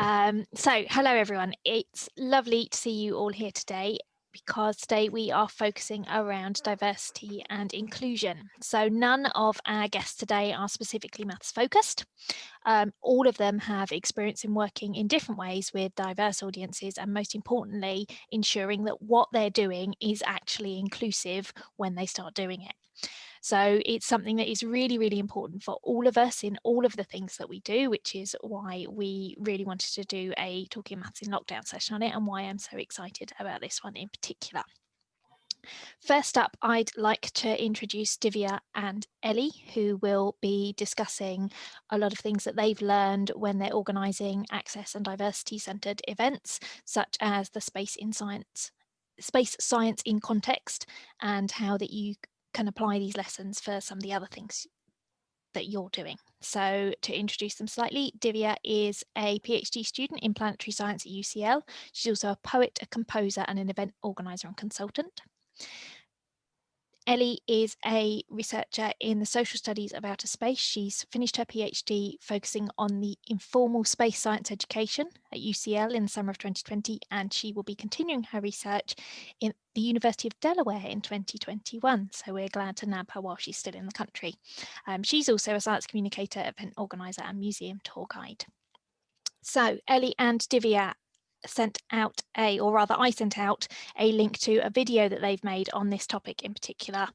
Um, so hello everyone, it's lovely to see you all here today because today we are focusing around diversity and inclusion. So none of our guests today are specifically maths focused. Um, all of them have experience in working in different ways with diverse audiences and most importantly, ensuring that what they're doing is actually inclusive when they start doing it. So it's something that is really, really important for all of us in all of the things that we do, which is why we really wanted to do a Talking Maths in Lockdown session on it and why I'm so excited about this one in particular. First up, I'd like to introduce Divya and Ellie, who will be discussing a lot of things that they've learned when they're organising access and diversity centred events, such as the Space in Science space science in context and how that you can apply these lessons for some of the other things that you're doing. So to introduce them slightly, Divya is a PhD student in planetary science at UCL. She's also a poet, a composer and an event organizer and consultant. Ellie is a researcher in the social studies of outer space. She's finished her PhD focusing on the informal space science education at UCL in the summer of 2020, and she will be continuing her research in the University of Delaware in 2021. So we're glad to nab her while she's still in the country. Um, she's also a science communicator, event organizer and museum tour guide. So Ellie and Divya sent out a, or rather I sent out a link to a video that they've made on this topic in particular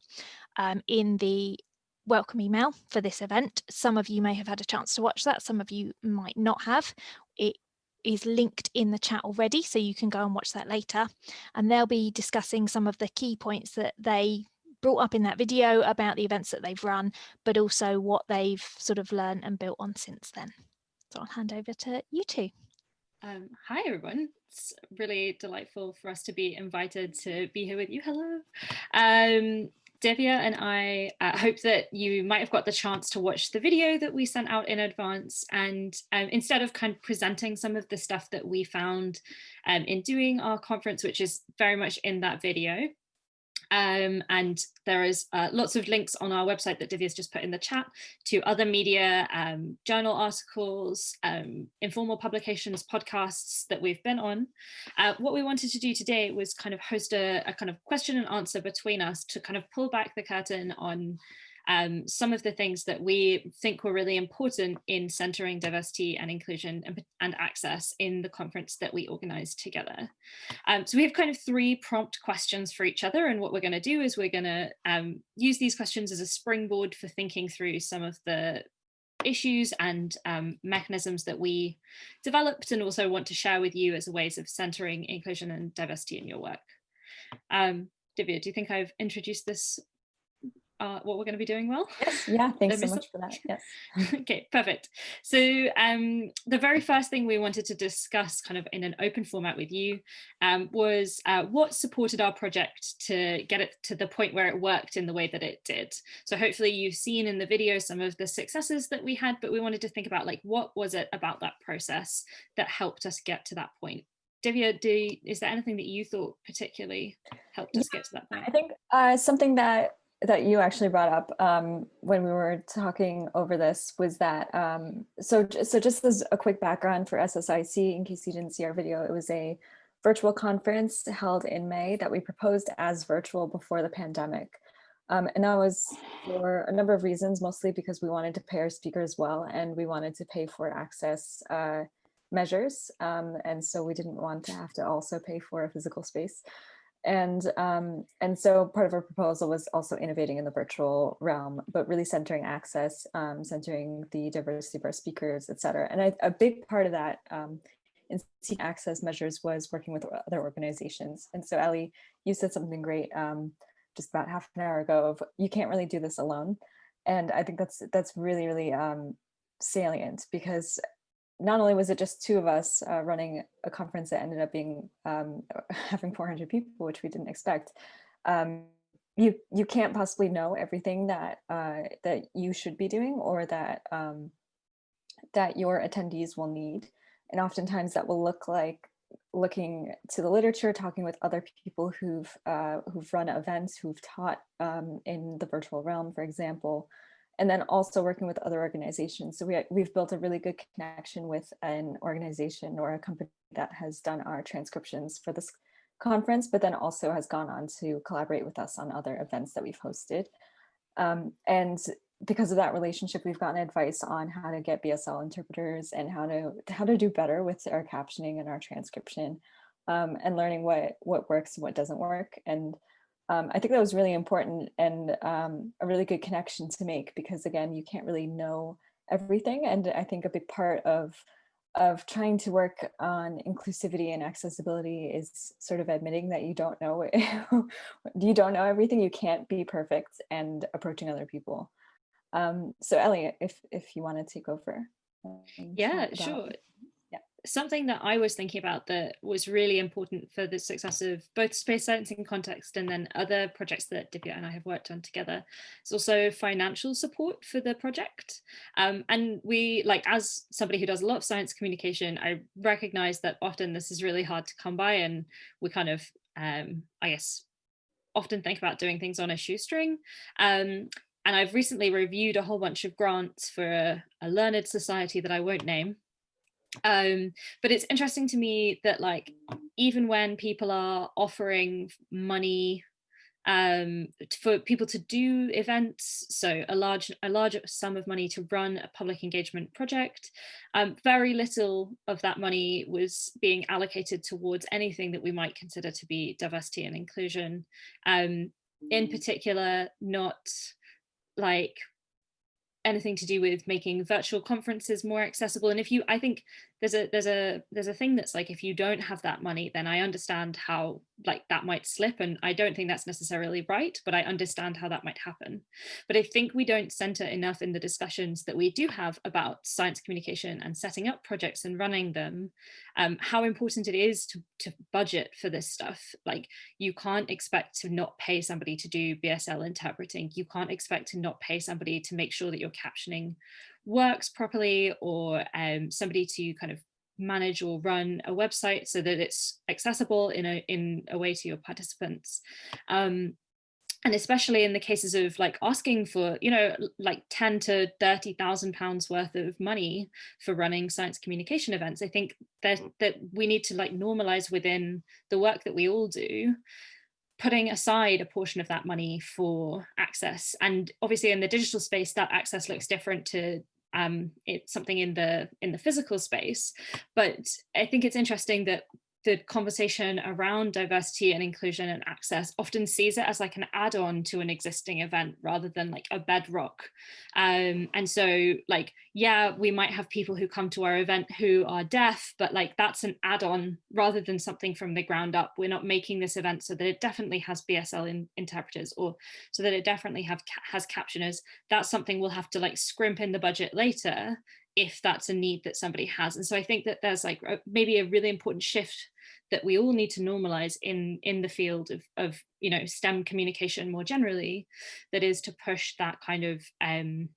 um, in the welcome email for this event. Some of you may have had a chance to watch that, some of you might not have. It is linked in the chat already, so you can go and watch that later. And they'll be discussing some of the key points that they brought up in that video about the events that they've run, but also what they've sort of learned and built on since then. So I'll hand over to you two. Um, hi, everyone. It's really delightful for us to be invited to be here with you. Hello. Um, Divya and I uh, hope that you might have got the chance to watch the video that we sent out in advance. And um, instead of kind of presenting some of the stuff that we found um, in doing our conference, which is very much in that video, um, and there is uh, lots of links on our website that Divya's just put in the chat to other media, um, journal articles, um, informal publications, podcasts that we've been on. Uh, what we wanted to do today was kind of host a, a kind of question and answer between us to kind of pull back the curtain on um, some of the things that we think were really important in centering diversity and inclusion and, and access in the conference that we organized together. Um, so we have kind of three prompt questions for each other and what we're going to do is we're going to um, use these questions as a springboard for thinking through some of the issues and um, mechanisms that we developed and also want to share with you as ways of centering inclusion and diversity in your work. Um, Divya, do you think I've introduced this uh, what we're going to be doing well. Yes, yeah, thanks so much for that. Yes. okay, perfect. So um, the very first thing we wanted to discuss kind of in an open format with you um, was uh, what supported our project to get it to the point where it worked in the way that it did. So hopefully you've seen in the video some of the successes that we had, but we wanted to think about like, what was it about that process that helped us get to that point? Divya, do, is there anything that you thought particularly helped us get to that point? I think uh, something that that you actually brought up um, when we were talking over this was that, um, so, so just as a quick background for SSIC, in case you didn't see our video, it was a virtual conference held in May that we proposed as virtual before the pandemic. Um, and that was for a number of reasons, mostly because we wanted to pay our speakers well and we wanted to pay for access uh, measures. Um, and so we didn't want to have to also pay for a physical space. And, um, and so part of our proposal was also innovating in the virtual realm, but really centering access, um, centering the diversity of our speakers, et cetera. And I, a big part of that um, in access measures was working with other organizations. And so Ellie, you said something great um, just about half an hour ago of you can't really do this alone. And I think that's that's really, really um, salient because not only was it just two of us uh, running a conference that ended up being um, having 400 people, which we didn't expect, um, you you can't possibly know everything that uh, that you should be doing or that um, that your attendees will need, and oftentimes that will look like looking to the literature, talking with other people who've uh, who've run events, who've taught um, in the virtual realm, for example, and then also working with other organizations. So we, we've built a really good connection with an organization or a company that has done our transcriptions for this conference, but then also has gone on to collaborate with us on other events that we've hosted. Um, and because of that relationship, we've gotten advice on how to get BSL interpreters and how to how to do better with our captioning and our transcription um, and learning what what works and what doesn't work. And um, I think that was really important and um, a really good connection to make because again, you can't really know everything. And I think a big part of of trying to work on inclusivity and accessibility is sort of admitting that you don't know you don't know everything you can't be perfect and approaching other people um, so Elliot if if you want to take over yeah sure something that I was thinking about that was really important for the success of both space science in context and then other projects that Divya and I have worked on together is also financial support for the project. Um, and we, like as somebody who does a lot of science communication, I recognize that often this is really hard to come by and we kind of, um, I guess, often think about doing things on a shoestring. Um, and I've recently reviewed a whole bunch of grants for a, a learned society that I won't name, um but it's interesting to me that like even when people are offering money um for people to do events so a large a large sum of money to run a public engagement project um very little of that money was being allocated towards anything that we might consider to be diversity and inclusion. Um in particular not like anything to do with making virtual conferences more accessible. And if you i think there's a there's a there's a thing that's like if you don't have that money then i understand how like that might slip and i don't think that's necessarily right but i understand how that might happen. But i think we don't center enough in the discussions that we do have about science communication and setting up projects and running them um, how important it is to, to budget for this stuff. Like you can't expect to not pay somebody to do bsl interpreting. You can't expect to not pay somebody to make sure that you're captioning works properly or um, somebody to kind of manage or run a website so that it's accessible in a in a way to your participants. Um, and especially in the cases of like asking for you know like 10 to 30 thousand pounds worth of money for running science communication events i think that that we need to like normalize within the work that we all do putting aside a portion of that money for access. And obviously in the digital space that access looks different to um, it's something in the in the physical space. But I think it's interesting that the conversation around diversity and inclusion and access often sees it as like an add-on to an existing event rather than like a bedrock. Um, and so like, yeah, we might have people who come to our event who are deaf, but like that's an add-on rather than something from the ground up. We're not making this event so that it definitely has BSL in, interpreters or so that it definitely have has captioners. That's something we'll have to like scrimp in the budget later if that's a need that somebody has. And so I think that there's like maybe a really important shift that we all need to normalize in in the field of, of you know STEM communication more generally, that is to push that kind of um,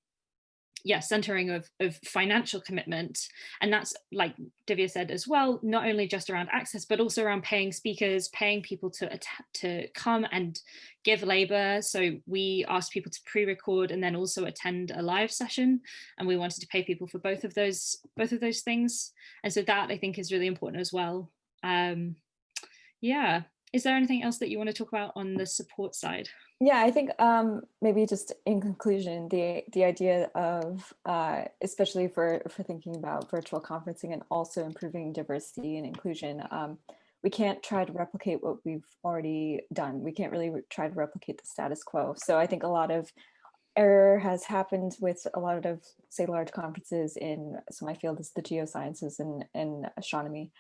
yeah, centering of, of financial commitment. And that's like Divya said as well, not only just around access, but also around paying speakers, paying people to, to come and give labor. So we asked people to pre-record and then also attend a live session. And we wanted to pay people for both of those, both of those things. And so that I think is really important as well. Um, yeah. Is there anything else that you want to talk about on the support side? Yeah, I think um, maybe just in conclusion, the the idea of uh, especially for for thinking about virtual conferencing and also improving diversity and inclusion, um, we can't try to replicate what we've already done. We can't really try to replicate the status quo. So I think a lot of error has happened with a lot of say large conferences in so my field is the geosciences and, and astronomy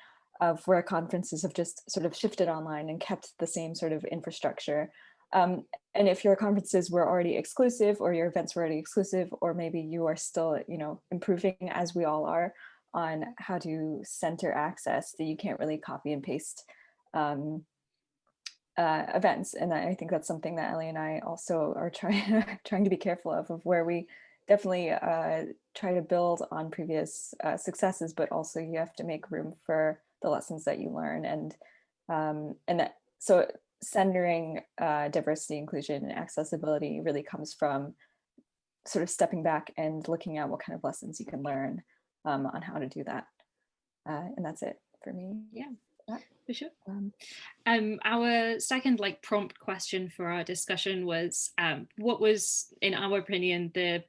of where conferences have just sort of shifted online and kept the same sort of infrastructure. Um, and if your conferences were already exclusive or your events were already exclusive, or maybe you are still, you know, improving as we all are on how to center access that you can't really copy and paste um, uh, events. And I think that's something that Ellie and I also are trying, trying to be careful of, of where we definitely uh, try to build on previous uh, successes, but also you have to make room for the lessons that you learn and um, and that so centering uh, diversity, inclusion, and accessibility really comes from sort of stepping back and looking at what kind of lessons you can learn um, on how to do that. Uh, and that's it for me. Yeah, for sure. Um, um, our second like prompt question for our discussion was um, what was, in our opinion, the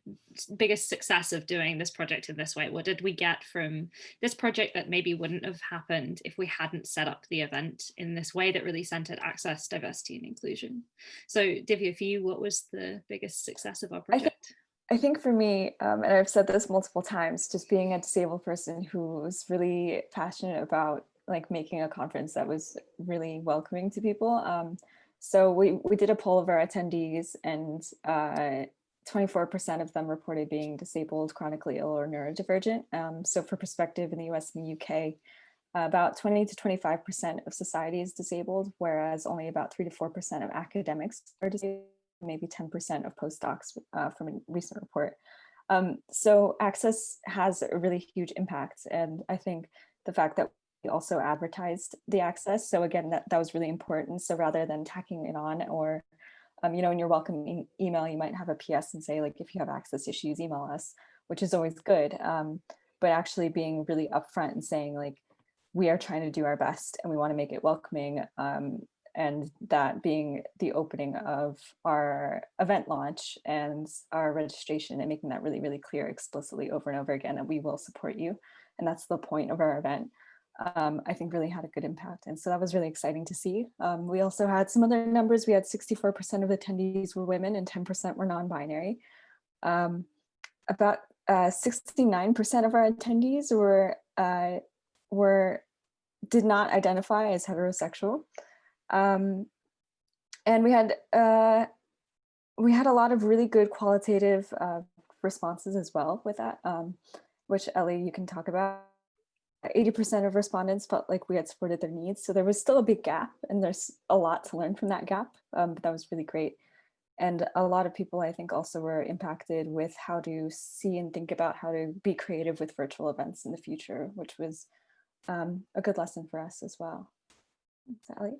biggest success of doing this project in this way? What did we get from this project that maybe wouldn't have happened if we hadn't set up the event in this way that really centered access, diversity and inclusion? So Divya, for you, what was the biggest success of our project? I think for me, um, and I've said this multiple times, just being a disabled person who's really passionate about like making a conference that was really welcoming to people. Um, so we, we did a poll of our attendees and 24% uh, of them reported being disabled, chronically ill or neurodivergent. Um, so for perspective in the US and the UK, about 20 to 25% of society is disabled, whereas only about 3 to 4% of academics are disabled maybe 10% of postdocs uh, from a recent report. Um, so access has a really huge impact. And I think the fact that also advertised the access. So again, that, that was really important. So rather than tacking it on or, um, you know, in your welcome e email, you might have a PS and say like, if you have access issues, email us, which is always good. Um, but actually being really upfront and saying like, we are trying to do our best and we want to make it welcoming um, and that being the opening of our event launch and our registration and making that really, really clear explicitly over and over again that we will support you. And that's the point of our event. Um, I think really had a good impact. And so that was really exciting to see. Um, we also had some other numbers. We had 64% of attendees were women and 10% were non-binary. Um, about 69% uh, of our attendees were, uh, were did not identify as heterosexual. Um, and we had uh, we had a lot of really good qualitative uh, responses as well with that, um, which Ellie, you can talk about. 80% of respondents felt like we had supported their needs. So there was still a big gap and there's a lot to learn from that gap, um, but that was really great. And a lot of people, I think, also were impacted with how to see and think about how to be creative with virtual events in the future, which was um, a good lesson for us as well. Sally?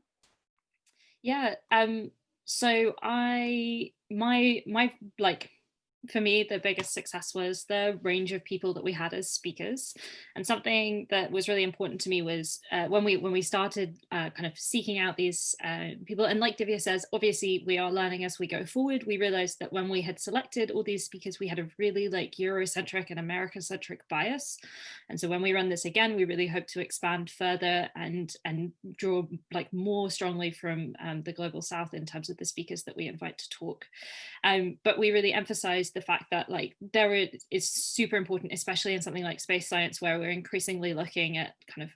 Yeah, um, so I, my, my, like, for me, the biggest success was the range of people that we had as speakers. And something that was really important to me was uh, when we when we started uh, kind of seeking out these uh, people, and like Divya says, obviously we are learning as we go forward. We realized that when we had selected all these speakers, we had a really like Eurocentric and America-centric bias. And so when we run this again, we really hope to expand further and, and draw like more strongly from um, the Global South in terms of the speakers that we invite to talk. Um, but we really emphasize the fact that like there is super important, especially in something like space science, where we're increasingly looking at kind of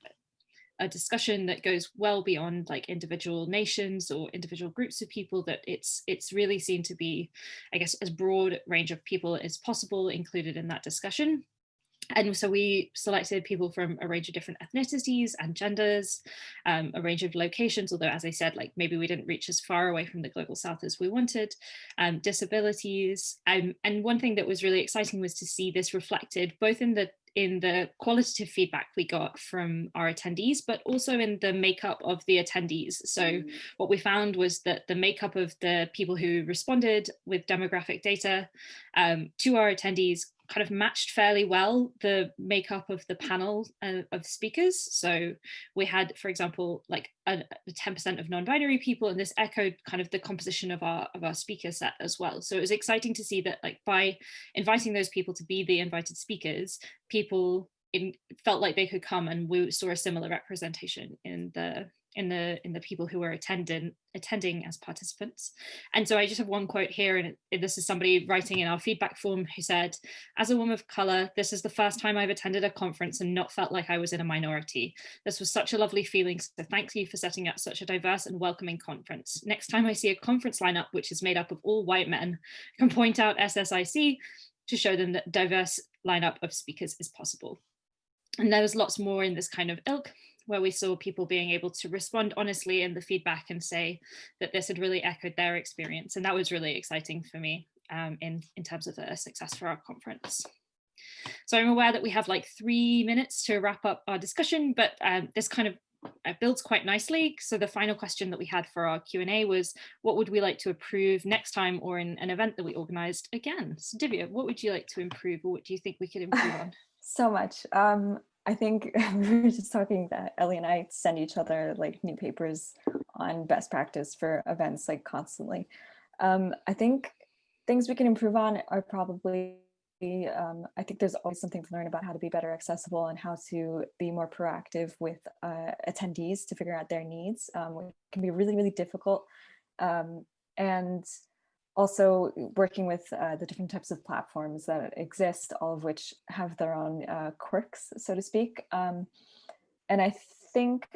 a discussion that goes well beyond like individual nations or individual groups of people that it's it's really seen to be i guess as broad range of people as possible included in that discussion and so we selected people from a range of different ethnicities and genders, um, a range of locations, although as I said, like maybe we didn't reach as far away from the global south as we wanted, um, disabilities. Um, and one thing that was really exciting was to see this reflected both in the in the qualitative feedback we got from our attendees, but also in the makeup of the attendees. So mm. what we found was that the makeup of the people who responded with demographic data um, to our attendees kind of matched fairly well the makeup of the panel uh, of speakers. So we had, for example, like a 10% of non-binary people, and this echoed kind of the composition of our of our speaker set as well. So it was exciting to see that like by inviting those people to be the invited speakers, people in, felt like they could come and we saw a similar representation in the in the in the people who were attending attending as participants. And so i just have one quote here and this is somebody writing in our feedback form who said as a woman of color this is the first time i've attended a conference and not felt like i was in a minority. This was such a lovely feeling so thank you for setting up such a diverse and welcoming conference. Next time i see a conference lineup which is made up of all white men I can point out ssic to show them that diverse lineup of speakers is possible. And there was lots more in this kind of ilk where we saw people being able to respond honestly in the feedback and say that this had really echoed their experience. And that was really exciting for me um, in, in terms of a success for our conference. So I'm aware that we have like three minutes to wrap up our discussion, but um, this kind of uh, builds quite nicely. So the final question that we had for our Q&A was, what would we like to improve next time or in an event that we organized again? So Divya, what would you like to improve or what do you think we could improve on? so much. Um, I think we were just talking that Ellie and I send each other like new papers on best practice for events like constantly. Um, I think things we can improve on are probably um, I think there's always something to learn about how to be better accessible and how to be more proactive with uh, attendees to figure out their needs, um, which can be really, really difficult. Um, and also working with uh, the different types of platforms that exist, all of which have their own uh, quirks, so to speak. Um, and I think,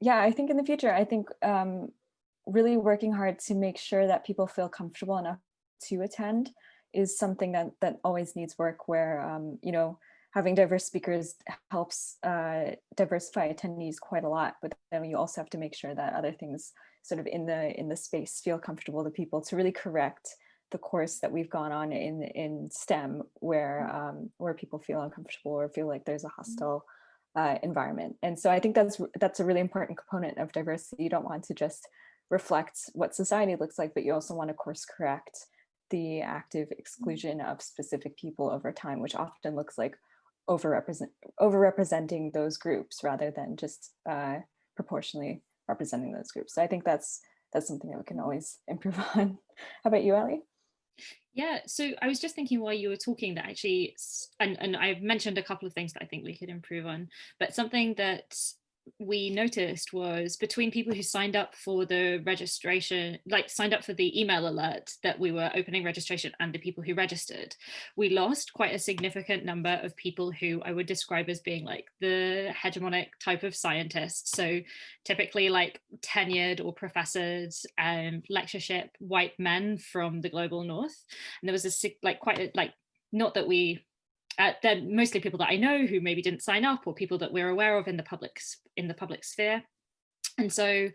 yeah, I think in the future, I think um, really working hard to make sure that people feel comfortable enough to attend is something that that always needs work where um, you know having diverse speakers helps uh, diversify attendees quite a lot but then you also have to make sure that other things sort of in the in the space feel comfortable to people to really correct the course that we've gone on in in STEM where um, where people feel uncomfortable or feel like there's a mm-hmm. hostile uh, environment and so I think that's that's a really important component of diversity you don't want to just reflect what society looks like but you also want to course correct the active mm. exclusion of specific people over time, which often looks like overrepresent overrepresenting those groups rather than just uh, proportionally representing those groups. So I think that's that's something that we can always improve on. How about you, Ellie? Yeah, so I was just thinking while you were talking that actually, and, and I've mentioned a couple of things that I think we could improve on, but something that we noticed was between people who signed up for the registration, like signed up for the email alert that we were opening registration and the people who registered, we lost quite a significant number of people who I would describe as being like the hegemonic type of scientists. So typically like tenured or professors and um, lectureship white men from the global north. And there was a like quite a, like, not that we uh, they're mostly people that I know who maybe didn't sign up or people that we're aware of in the public in the public sphere. And so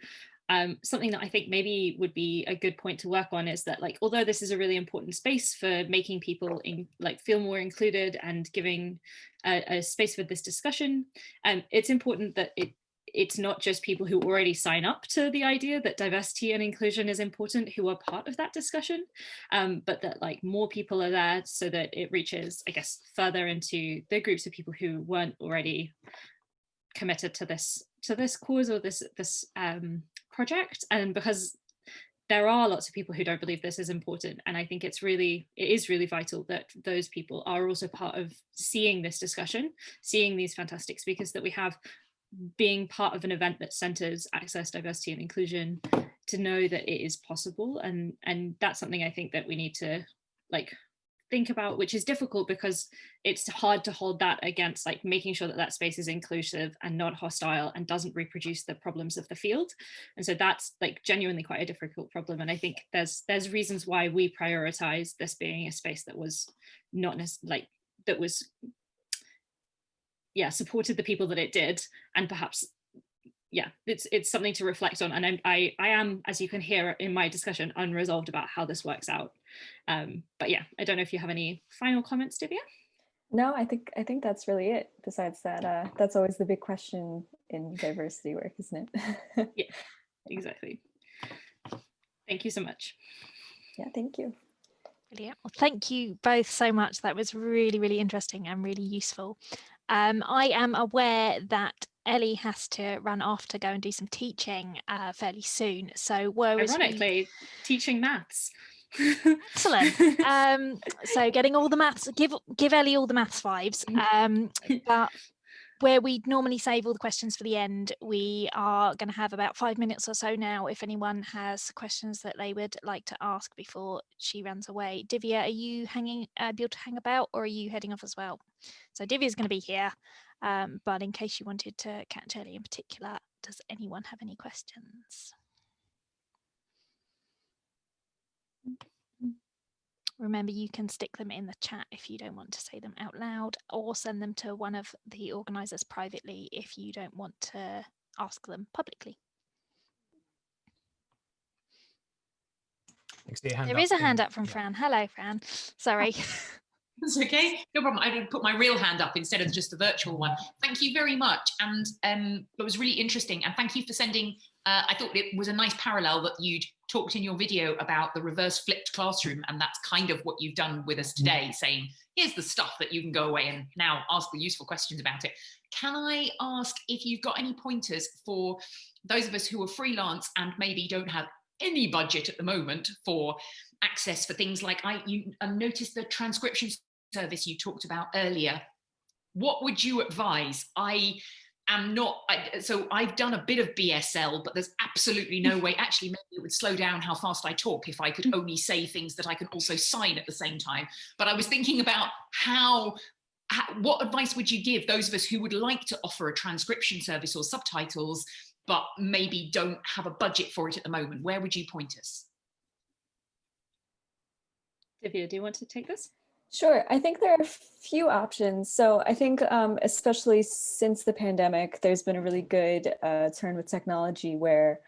um, something that I think maybe would be a good point to work on is that like, although this is a really important space for making people in, like feel more included and giving a, a space for this discussion, um, it's important that it it's not just people who already sign up to the idea that diversity and inclusion is important who are part of that discussion, um, but that like more people are there so that it reaches, I guess, further into the groups of people who weren't already committed to this to this cause or this this um, project. And because there are lots of people who don't believe this is important and i think it's really it is really vital that those people are also part of seeing this discussion seeing these fantastic speakers that we have being part of an event that centers access, diversity and inclusion to know that it is possible. And, and that's something I think that we need to like think about, which is difficult because it's hard to hold that against like making sure that that space is inclusive and not hostile and doesn't reproduce the problems of the field. And so that's like genuinely quite a difficult problem. And I think there's there's reasons why we prioritize this being a space that was not like that was yeah supported the people that it did and perhaps yeah it's it's something to reflect on and I'm, i i am as you can hear in my discussion unresolved about how this works out um but yeah i don't know if you have any final comments divya no i think i think that's really it besides that uh that's always the big question in diversity work isn't it yeah exactly thank you so much yeah thank you Brilliant. Well, thank you both so much. That was really, really interesting and really useful. Um, I am aware that Ellie has to run off to go and do some teaching uh, fairly soon. So whereas ironically, we... teaching maths. Excellent. Um, so getting all the maths, give give Ellie all the maths fives. Mm. Um, but where we normally save all the questions for the end, we are going to have about five minutes or so now if anyone has questions that they would like to ask before she runs away. Divya, are you hanging, uh, able to hang about or are you heading off as well? So Divya is going to be here, um, but in case you wanted to catch Ellie in particular, does anyone have any questions? Remember, you can stick them in the chat if you don't want to say them out loud or send them to one of the organisers privately if you don't want to ask them publicly. There is a hand up from yeah. Fran. Hello, Fran. Sorry. That's okay, no problem. I put my real hand up instead of just the virtual one. Thank you very much. And um, it was really interesting. And thank you for sending, uh, I thought it was a nice parallel that you'd talked in your video about the reverse flipped classroom. And that's kind of what you've done with us today, saying, here's the stuff that you can go away and now ask the useful questions about it. Can I ask if you've got any pointers for those of us who are freelance and maybe don't have any budget at the moment for access for things like I you um, noticed the transcription service you talked about earlier. What would you advise? I am not, I, so I've done a bit of BSL, but there's absolutely no way, actually maybe it would slow down how fast I talk if I could hmm. only say things that I can also sign at the same time. But I was thinking about how how, what advice would you give those of us who would like to offer a transcription service or subtitles, but maybe don't have a budget for it at the moment? Where would you point us? Divya, do you want to take this? Sure. I think there are a few options. So I think um, especially since the pandemic, there's been a really good uh, turn with technology where,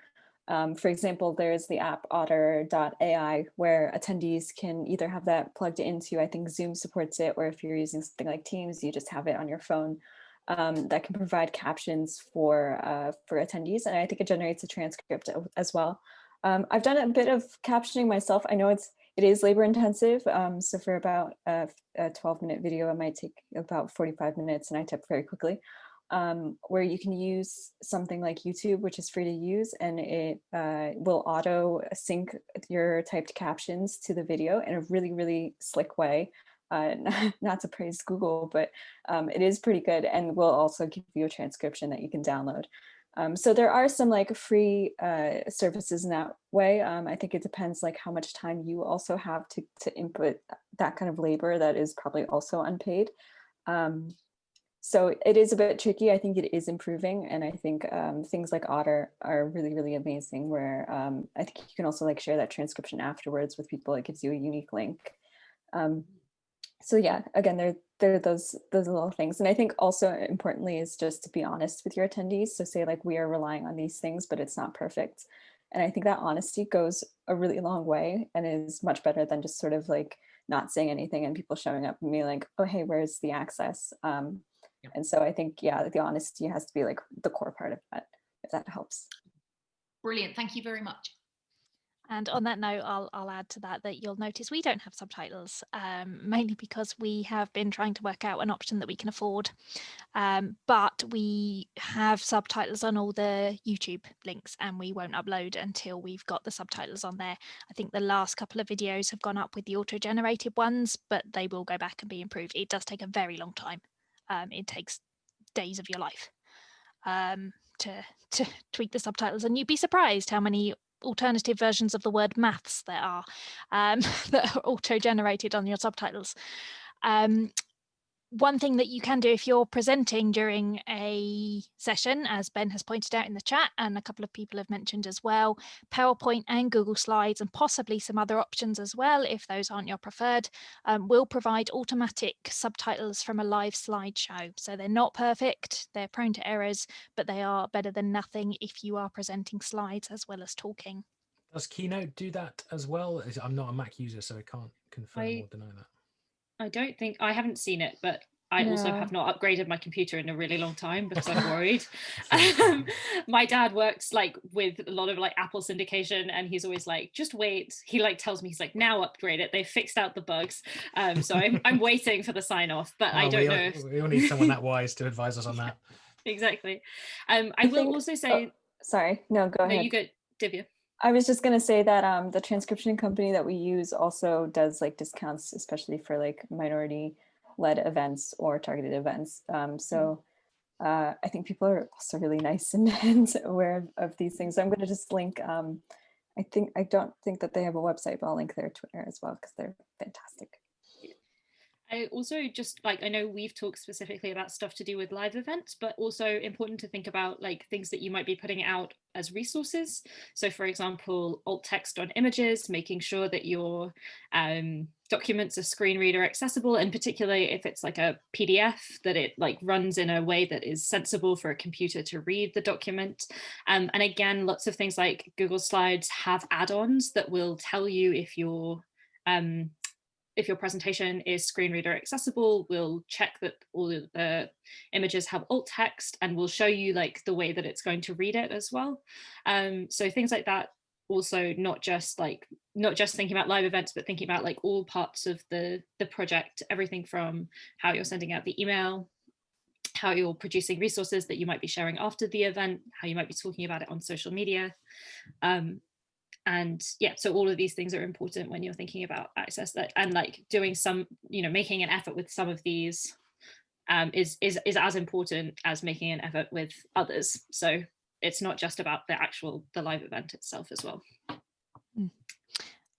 um, for example, there's the app otter.ai where attendees can either have that plugged into, I think Zoom supports it, or if you're using something like Teams, you just have it on your phone um, that can provide captions for, uh, for attendees. And I think it generates a transcript as well. Um, I've done a bit of captioning myself. I know it's it is labor intensive. Um, so for about a, a 12 minute video, it might take about 45 minutes and I type very quickly. Um, where you can use something like YouTube, which is free to use, and it uh, will auto sync your typed captions to the video in a really, really slick way. Uh, not to praise Google, but um, it is pretty good and will also give you a transcription that you can download. Um, so there are some like free uh, services in that way. Um, I think it depends like how much time you also have to, to input that kind of labor that is probably also unpaid. Um, so it is a bit tricky. I think it is improving. And I think um, things like Otter are really, really amazing where um, I think you can also like share that transcription afterwards with people. It gives you a unique link. So yeah, again, there, there are those, those little things. And I think also importantly is just to be honest with your attendees. So say like, we are relying on these things, but it's not perfect. And I think that honesty goes a really long way and is much better than just sort of like not saying anything and people showing up and being like, oh, hey, where's the access? Um, yeah. And so I think, yeah, the honesty has to be like the core part of that, if that helps. Brilliant. Thank you very much. And on that note, I'll, I'll add to that that you'll notice we don't have subtitles, um, mainly because we have been trying to work out an option that we can afford. Um, but we have subtitles on all the YouTube links and we won't upload until we've got the subtitles on there. I think the last couple of videos have gone up with the auto-generated ones, but they will go back and be improved. It does take a very long time. Um, it takes days of your life um, to, to tweak the subtitles and you'd be surprised how many alternative versions of the word maths there are um, that are auto-generated on your subtitles. Um, one thing that you can do if you're presenting during a session, as Ben has pointed out in the chat, and a couple of people have mentioned as well, PowerPoint and Google Slides and possibly some other options as well, if those aren't your preferred, um, will provide automatic subtitles from a live slideshow. So they're not perfect, they're prone to errors, but they are better than nothing if you are presenting slides as well as talking. Does Keynote do that as well? I'm not a Mac user, so I can't confirm I, or deny that. I don't think I haven't seen it, but I also have not upgraded my computer in a really long time because I'm worried. um, my dad works like with a lot of like Apple syndication and he's always like, just wait. He like tells me, he's like, now upgrade it. They fixed out the bugs. Um, so I'm, I'm waiting for the sign off, but I don't we know. All, if... we all need someone that wise to advise us on that. exactly. Um, I, I will think, also say. Oh, sorry, no, go no, ahead. You go, Divya. I was just going to say that um, the transcription company that we use also does like discounts, especially for like minority led events or targeted events. Um, so mm. uh, I think people are also really nice and, and aware of, of, these things. So I'm going to just link, um, I think, I don't think that they have a website, but I'll link their Twitter as well because they're fantastic. I also just like I know we've talked specifically about stuff to do with live events, but also important to think about like things that you might be putting out as resources. So for example, alt text on images, making sure that your um, documents are screen reader accessible, and particularly if it's like a PDF, that it like runs in a way that is sensible for a computer to read the document. Um, and again, lots of things like Google Slides have add-ons that will tell you if your um, if your presentation is screen reader accessible, we'll check that all the images have alt text and we'll show you like the way that it's going to read it as well. Um, so things like that also not just like not just thinking about live events but thinking about like all parts of the the project everything from how you're sending out the email how you're producing resources that you might be sharing after the event how you might be talking about it on social media um, and yeah so all of these things are important when you're thinking about access that and like doing some you know making an effort with some of these um, is is is as important as making an effort with others so it's not just about the actual the live event itself as well.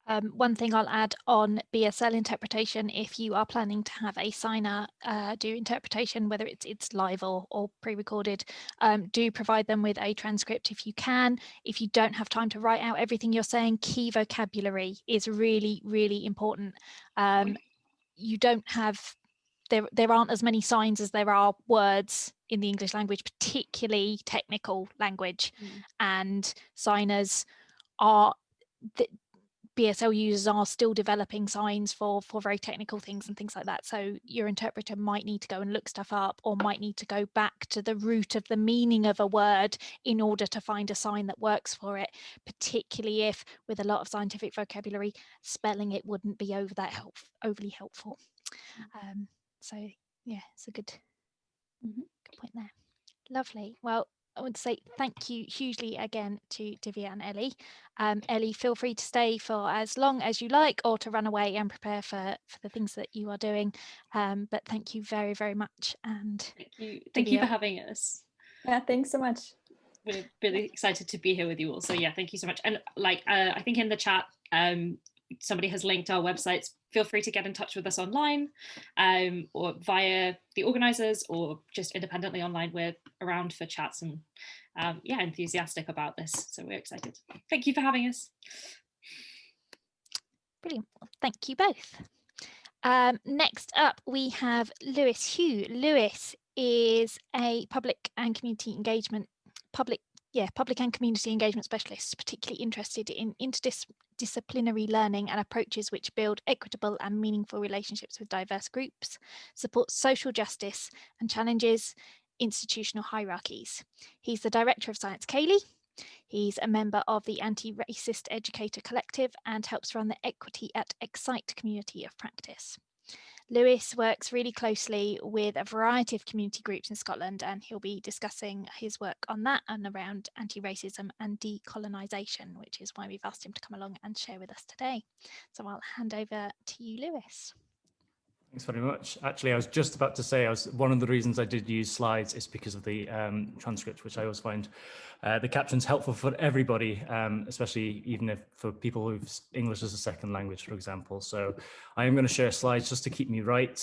Um, one thing I'll add on BSL interpretation, if you are planning to have a signer uh, do interpretation, whether it's it's live or, or pre-recorded, um, do provide them with a transcript if you can. If you don't have time to write out everything you're saying, key vocabulary is really, really important. Um, you don't have, there, there aren't as many signs as there are words in the English language, particularly technical language. Mm. And signers are, BSL users are still developing signs for for very technical things and things like that. So your interpreter might need to go and look stuff up or might need to go back to the root of the meaning of a word in order to find a sign that works for it, particularly if with a lot of scientific vocabulary, spelling it wouldn't be over that help, overly helpful. Mm. Um, so yeah, it's a good, mm -hmm. good point there. Lovely. Well, I want to say thank you hugely again to Divya and Ellie. Um, Ellie, feel free to stay for as long as you like or to run away and prepare for, for the things that you are doing. Um, but thank you very, very much. And thank you, thank you for having us. Yeah, thanks so much. We're really excited to be here with you all. So yeah, thank you so much. And like, uh, I think in the chat, um, somebody has linked our websites, feel free to get in touch with us online um, or via the organizers or just independently online. We're around for chats and um, yeah, enthusiastic about this. So we're excited. Thank you for having us. Brilliant. Thank you both. Um, next up, we have Lewis Hou. Lewis is a public and community engagement, public yeah, public and community engagement specialists, particularly interested in interdisciplinary learning and approaches which build equitable and meaningful relationships with diverse groups, support social justice and challenges institutional hierarchies. He's the director of Science Ceilidh. He's a member of the Anti-Racist Educator Collective and helps run the Equity at Excite community of practice. Lewis works really closely with a variety of community groups in Scotland and he'll be discussing his work on that and around anti-racism and decolonisation, which is why we've asked him to come along and share with us today. So I'll hand over to you, Lewis. Thanks very much. Actually, I was just about to say, I was one of the reasons I did use slides is because of the um, transcript, which I always find uh, the captions helpful for everybody, um, especially even if for people who've English as a second language, for example. So I am going to share slides just to keep me right.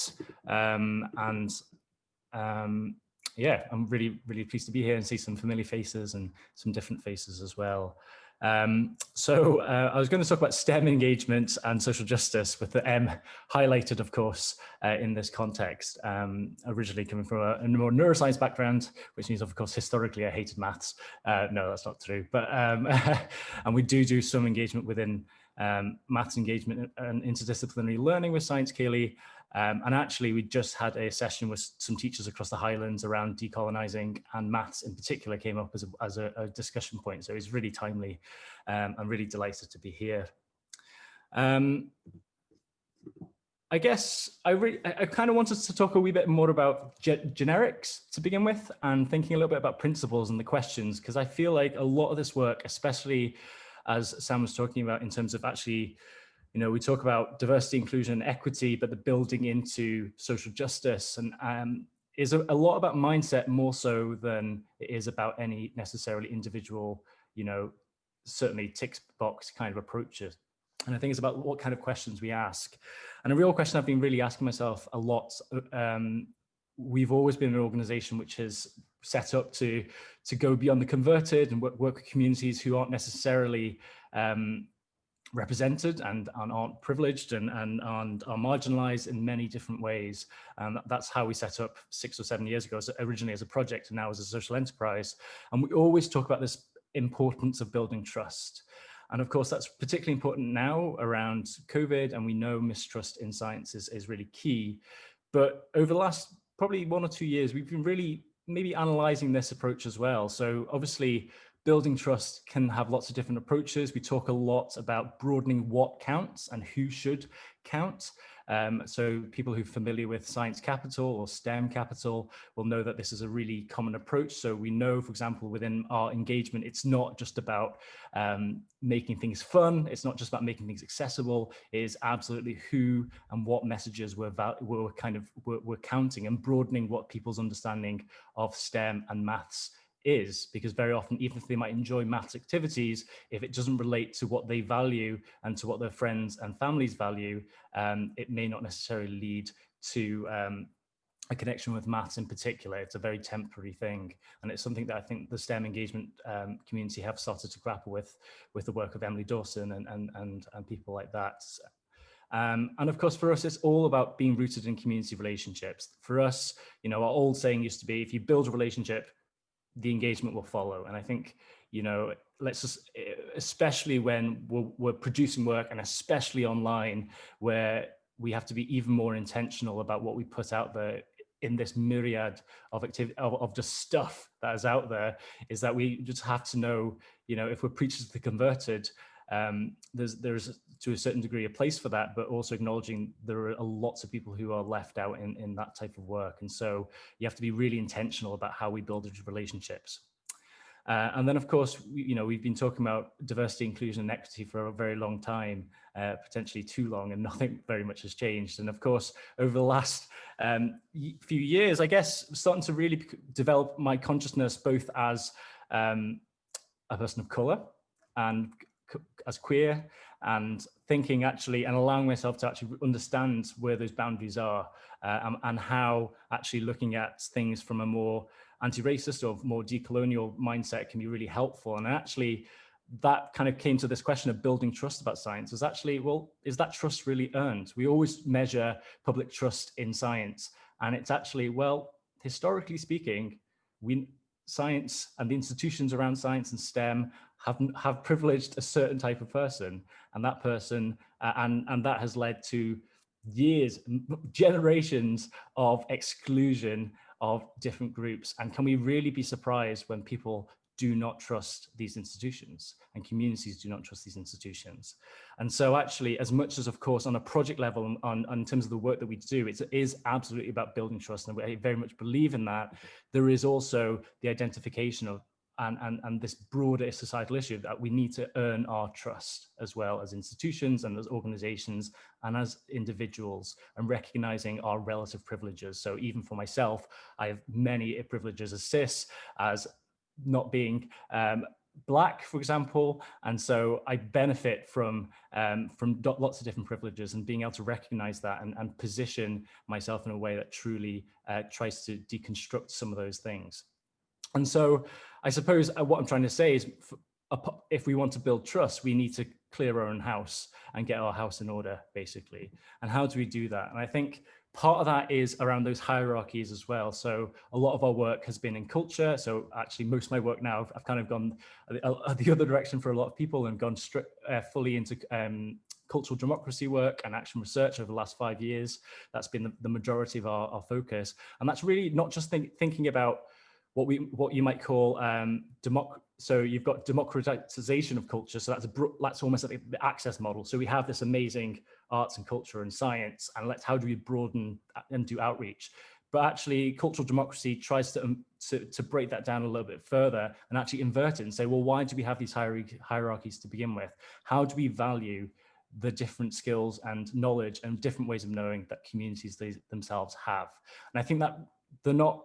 Um, and um, yeah, I'm really, really pleased to be here and see some familiar faces and some different faces as well. Um, so uh, I was going to talk about STEM engagement and social justice with the M highlighted, of course, uh, in this context, um, originally coming from a, a, more neuroscience background, which means, of course, historically I hated maths. Uh, no, that's not true. But um, and we do do some engagement within um, maths engagement and interdisciplinary learning with Science Ceilidh. Um, and actually, we just had a session with some teachers across the Highlands around decolonising and maths in particular came up as a, as a, a discussion point. So it's really timely. Um, I'm really delighted to be here. Um, I guess I, I kind of wanted to talk a wee bit more about ge generics to begin with and thinking a little bit about principles and the questions, because I feel like a lot of this work, especially as Sam was talking about in terms of actually you know, we talk about diversity, inclusion, and equity, but the building into social justice and um, is a, a, lot about mindset more so than it is about any necessarily individual, you know, certainly tick box kind of approaches. And I think it's about what kind of questions we ask. And a real question I've been really asking myself a lot, um, we've always been an organization which has set up to, to go beyond the converted and work, work with communities who aren't necessarily um, represented and, and aren't privileged and, and, and are marginalized in many different ways. And that's how we set up six or seven years ago, originally as a project and now as a social enterprise. And we always talk about this importance of building trust. And of course, that's particularly important now around COVID, and we know mistrust in science is, is really key. But over the last probably one or two years, we've been really maybe analyzing this approach as well. So obviously, building trust can have lots of different approaches. We talk a lot about broadening what counts and who should count. Um, so people who are familiar with science capital or STEM capital will know that this is a really common approach. So we know, for example, within our engagement, it's not just about um, making things fun. It's not just about making things accessible. It is absolutely who and what messages we're, we're kind of we're, we're counting and broadening what people's understanding of STEM and maths is because very often even if they might enjoy maths activities if it doesn't relate to what they value and to what their friends and families value um, it may not necessarily lead to um, a connection with maths in particular it's a very temporary thing and it's something that i think the stem engagement um, community have started to grapple with with the work of emily dawson and and and, and people like that um, and of course, for us, it's all about being rooted in community relationships. For us, you know, our old saying used to be, if you build a relationship, the engagement will follow. And I think, you know, let's just, especially when we're, we're producing work and especially online where we have to be even more intentional about what we put out there in this myriad of activity of, of, just stuff that is out there is that we just have to know you know if we're preachers to the converted um, there's there's to a certain degree a place for that, but also acknowledging there are lots of people who are left out in, in that type of work. And so you have to be really intentional about how we build those relationships. Uh, and then, of course, you know, we've been talking about diversity, inclusion, and equity for a very long time, uh, potentially too long, and nothing very much has changed. And of course, over the last um, few years, I guess, starting to really develop my consciousness both as um, a person of color and as queer and thinking actually and allowing myself to actually understand where those boundaries are uh, and, and, how actually looking at things from a more anti-racist or more decolonial mindset can be really helpful. And actually that kind of came to this question of building trust about science is actually well is that trust really earned? We always measure public trust in science and it's actually well historically speaking we science and the institutions around science and STEM have have privileged a certain type of person, and that person uh, and and that has led to years, generations of exclusion of different groups. And can we really be surprised when people do not trust these institutions and communities do not trust these institutions. And so actually, as much as of course, on a project level, on, on in terms of the work that we do, it is absolutely about building trust. And we very much believe in that. There is also the identification of and, and, and this broader societal issue that we need to earn our trust as well as institutions and as organizations and as individuals and recognizing our relative privileges. So even for myself, I have many privileges as cis, as not being um, black, for example, and so I benefit from um, from lots of different privileges and being able to recognize that and, and position myself in a way that truly uh, tries to deconstruct some of those things. And so I suppose uh, what I'm trying to say is if we want to build trust, we need to clear our own house and get our house in order, basically. And how do we do that? And I think part of that is around those hierarchies as well. So a lot of our work has been in culture. So actually most of my work now, I've, kind of gone the, the, other direction for a lot of people and gone uh, fully into um, cultural democracy work and action research over the last five years. That's been the, the majority of our, our, focus. And that's really not just think, thinking about what we what you might call um, democ so you've got democratization of culture. So that's a that's almost like the access model. So we have this amazing arts and culture and science, and let's how do we broaden and do outreach? But actually, cultural democracy tries to, um, to, to break that down a little bit further and actually invert it and say, well, why do we have these hierarchies to begin with? How do we value the different skills and knowledge and different ways of knowing that communities themselves have? And I think that they're not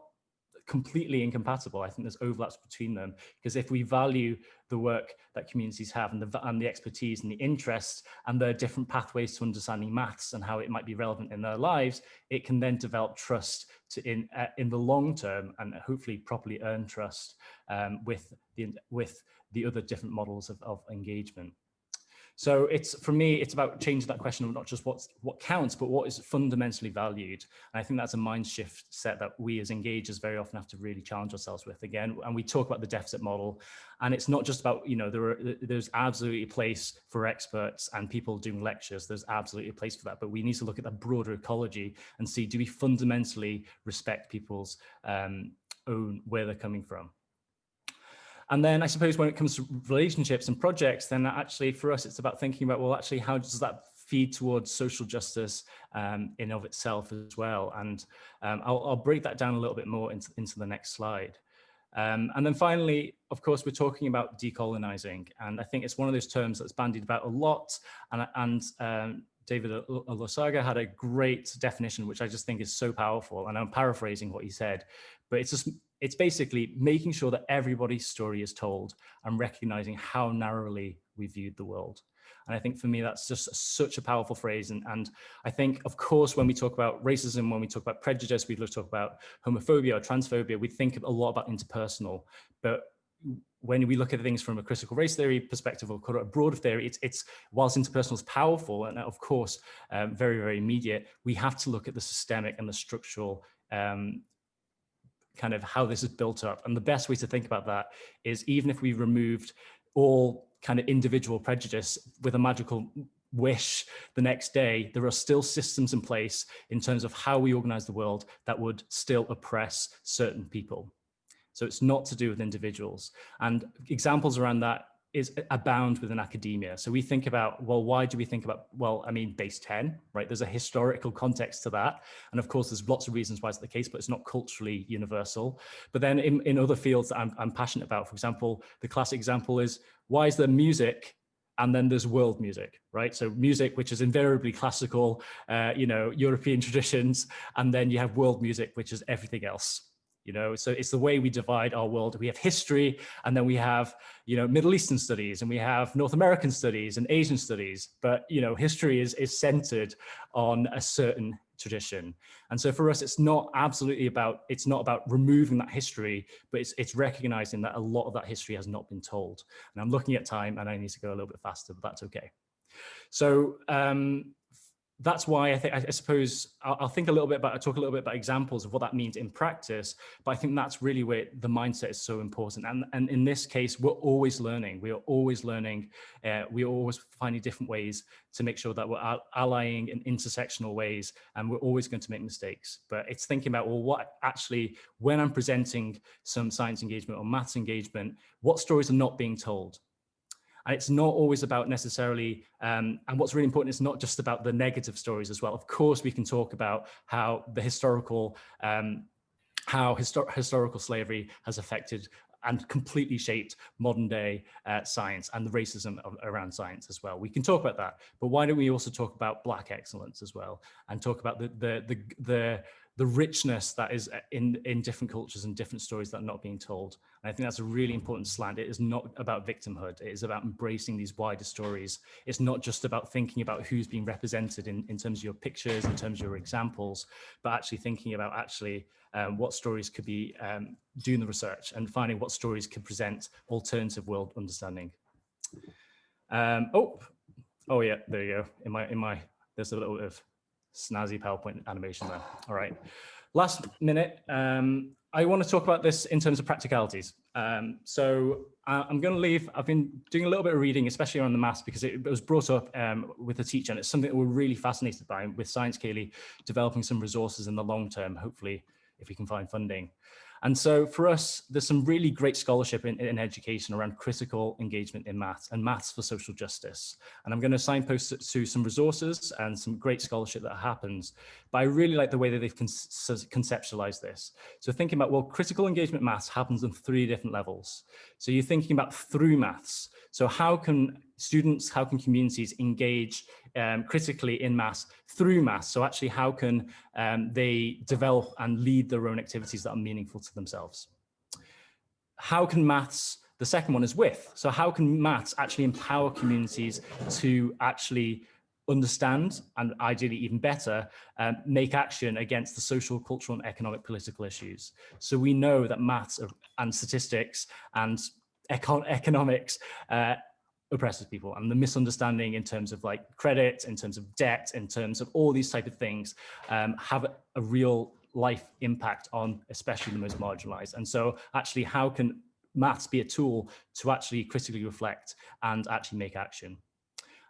completely incompatible. I think there's overlaps between them because if we value the work that communities have and the, and the expertise and the interests and the different pathways to understanding maths and how it might be relevant in their lives, it can then develop trust to in uh, in the long term and hopefully properly earn trust um, with the with the other different models of, of engagement. So it's for me, it's about changing that question of not just what's what counts, but what is fundamentally valued. And I think that's a mind shift set that we as engagers very often have to really challenge ourselves with again. And we talk about the deficit model, and it's not just about, you know, there are there's absolutely a place for experts and people doing lectures. There's absolutely a place for that, but we need to look at the broader ecology and see do we fundamentally respect people's um, own where they're coming from. And then I suppose when it comes to relationships and projects, then actually for us, it's about thinking about, well, actually, how does that feed towards social justice um, in of itself as well? And um, I'll, I'll, break that down a little bit more into, into the next slide. Um, and then finally, of course, we're talking about decolonizing. And I think it's one of those terms that's bandied about a lot. And, and um, David Olusoga had a great definition, which I just think is so powerful. And I'm paraphrasing what he said, but it's just it's basically making sure that everybody's story is told and recognizing how narrowly we viewed the world. And I think for me, that's just such a powerful phrase. And, and I think, of course, when we talk about racism, when we talk about prejudice, we talk about homophobia or transphobia, we think a lot about interpersonal. But when we look at things from a critical race theory perspective or a broader theory, it's, it's whilst interpersonal is powerful and of course, um, very, very immediate, we have to look at the systemic and the structural um, kind of how this is built up. And the best way to think about that is even if we removed all kind of individual prejudice with a magical wish the next day, there are still systems in place in terms of how we organize the world that would still oppress certain people. So it's not to do with individuals. And examples around that is abound within academia. So we think about, well, why do we think about, well, I mean, base 10, right? There's a historical context to that. And of course, there's lots of reasons why it's the case, but it's not culturally universal. But then in, in other fields that I'm, I'm passionate about, for example, the classic example is, why is there music and then there's world music, right? So music, which is invariably classical, uh, you know, European traditions, and then you have world music, which is everything else, you know? So it's the way we divide our world. We have history and then we have you know middle eastern studies and we have north american studies and asian studies. But you know history is is centered on a certain tradition. And so for us it's not absolutely about it's not about removing that history but it's it's recognizing that a lot of that history has not been told. And i'm looking at time and i need to go a little bit faster but that's okay. So um that's why I think, I, suppose I'll, I'll, think a little bit about, I'll talk a little bit about examples of what that means in practice, but I think that's really where the mindset is so important. And, and in this case, we're always learning. We are always learning. Uh, we are always finding different ways to make sure that we're allying in intersectional ways, and we're always going to make mistakes. But it's thinking about, well, what actually, when I'm presenting some science engagement or maths engagement, what stories are not being told? And it's not always about necessarily, um, and what's really important is not just about the negative stories as well. Of course, we can talk about how the historical, um, how histor historical slavery has affected and completely shaped modern day uh, science and the racism of, around science as well. We can talk about that, but why don't we also talk about Black excellence as well and talk about the the the, the the richness that is uh, in, in different cultures and different stories that are not being told. And I think that's a really important slant. It is not about victimhood. It is about embracing these wider stories. It's not just about thinking about who's being represented in, in terms of your pictures, in terms of your examples, but actually thinking about actually um, what stories could be um, doing the research and finding what stories could present alternative world understanding. Um, oh, oh yeah, there you go. In my, in my, there's a little bit of snazzy PowerPoint animation there. All right. Last minute, um, I want to talk about this in terms of practicalities. Um, so uh, I'm going to leave, I've been doing a little bit of reading, especially on the maths, because it, was brought up um, with a teacher, and it's something that we're really fascinated by with Science Ceilidh, developing some resources in the long term, hopefully, if we can find funding. And so for us, there's some really great scholarship in, in education around critical engagement in maths and maths for social justice. And I'm going to signpost to some resources and some great scholarship that happens. But I really like the way that they've con conceptualized this. So thinking about, well, critical engagement maths happens on three different levels. So you're thinking about through maths. So how can students, how can communities engage um, critically in maths through maths? So actually, how can um, they develop and lead their own activities that are meaningful to themselves? How can maths, the second one is with. So how can maths actually empower communities to actually understand and ideally even better um, make action against the social cultural and economic political issues so we know that maths and statistics and econ economics uh, oppresses people and the misunderstanding in terms of like credit, in terms of debt, in terms of all these type of things um, have a real life impact on especially the most marginalized. And so actually how can maths be a tool to actually critically reflect and actually make action?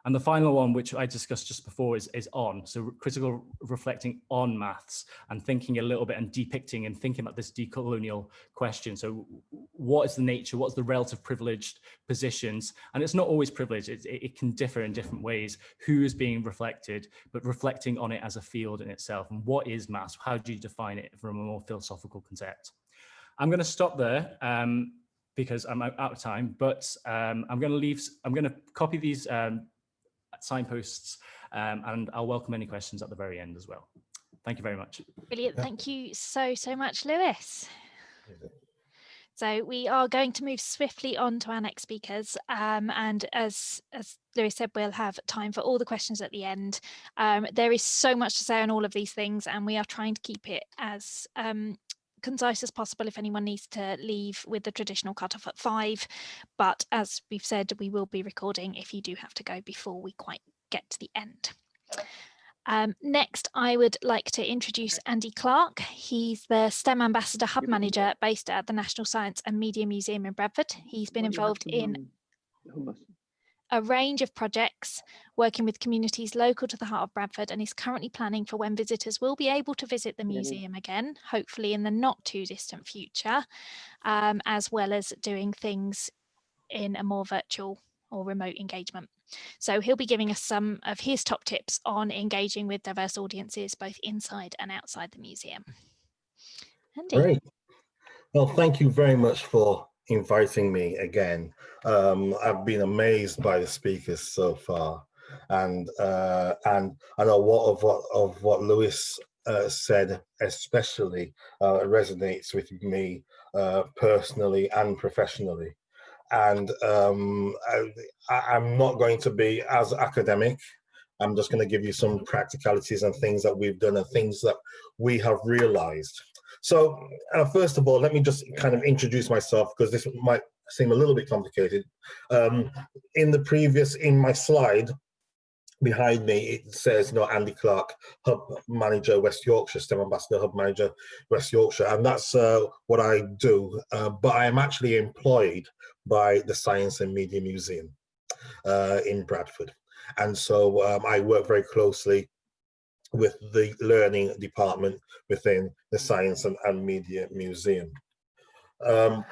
And the final one, which I discussed just before, is, is on. So critical reflecting on maths and thinking a little bit and depicting and thinking about this decolonial question. So what is the nature, what's the relative privileged positions? And it's not always privileged, it, it can differ in different ways. Who is being reflected, but reflecting on it as a field in itself. And what is maths? How do you define it from a more philosophical concept? I'm going to stop there. Um, because I'm out of time, but um, I'm going to leave, I'm going to copy these um, signposts, um, and I'll welcome any questions at the very end as well. Thank you very much. Brilliant. Thank you so, so much, Lewis. So we are going to move swiftly on to our next speakers. Um, and as, as Lewis said, we'll have time for all the questions at the end. Um, there is so much to say on all of these things, and we are trying to keep it as um, concise as possible if anyone needs to leave with the traditional cutoff at five. But as we've said, we will be recording if you do have to go before we quite get to the end. Um, next, I would like to introduce Andy Clark. He's the STEM Ambassador Hub Manager based at the National Science and Media Museum in Bradford. He's been involved in a range of projects working with communities local to the heart of Bradford and is currently planning for when visitors will be able to visit the museum again, hopefully in the not too distant future, um, as well as doing things in a more virtual or remote engagement. So he'll be giving us some of his top tips on engaging with diverse audiences both inside and outside the museum. Andy. Great. Well, thank you very much for inviting me again. Um, I've been amazed by the speakers so far, and uh, and I know what of what of what Lewis uh, said especially uh, resonates with me uh, personally and professionally. And um, I, am not going to be as academic. I'm just going to give you some practicalities and things that we've done and things that we have realized. So uh, first of all, let me just kind of introduce myself because this might seem a little bit complicated. Um, in the previous, in my slide behind me, it says, you know, Andy Clark, Hub Manager, West Yorkshire, STEM Ambassador, Hub Manager, West Yorkshire, and that's uh, what I do. Uh, but I am actually employed by the Science and Media Museum uh, in Bradford. And so um, I work very closely with the learning department within the Science and, and Media Museum. Um,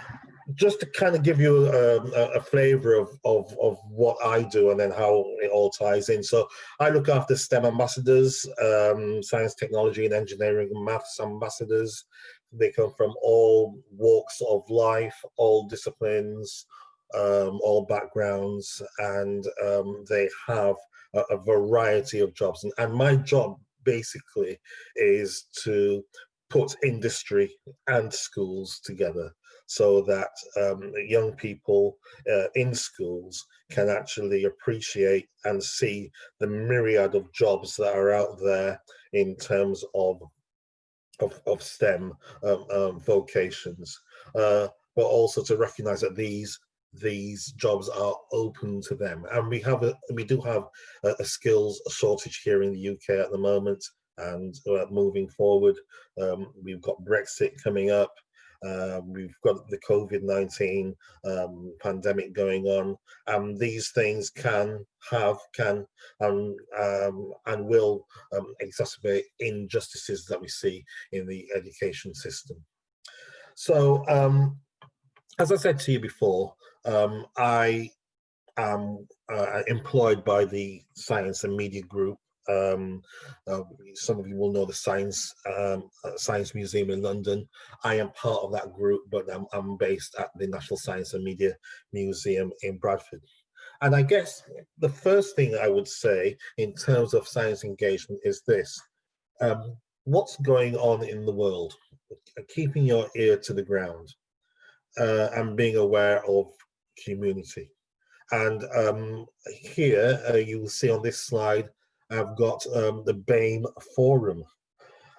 just to kind of give you um, a, a flavor of, of, of, what I do and then how it all ties in. So I look after STEM ambassadors, um, science, technology and engineering maths ambassadors. They come from all walks of life, all disciplines, um, all backgrounds, and um, they have a, a, variety of jobs. And, and my job basically is to put industry and schools together so that um, young people uh, in schools can actually appreciate and see the myriad of jobs that are out there in terms of of, of STEM um, um, vocations, uh, but also to recognize that these these jobs are open to them. And we have a, we do have a, a skills shortage here in the UK at the moment. And uh, moving forward, um, we've got Brexit coming up. Uh, we've got the COVID-19 um, pandemic going on, and these things can have, can, um, um, and will um, exacerbate injustices that we see in the education system. So, um, as I said to you before, um, I am uh, employed by the Science and Media Group. Um, uh, some of you will know the Science um, uh, Science Museum in London. I am part of that group, but I'm, I'm based at the National Science and Media Museum in Bradford. And I guess the first thing I would say in terms of science engagement is this. Um, what's going on in the world? Keeping your ear to the ground uh, and being aware of community. And um, here uh, you will see on this slide, I've got um, the BAME Forum.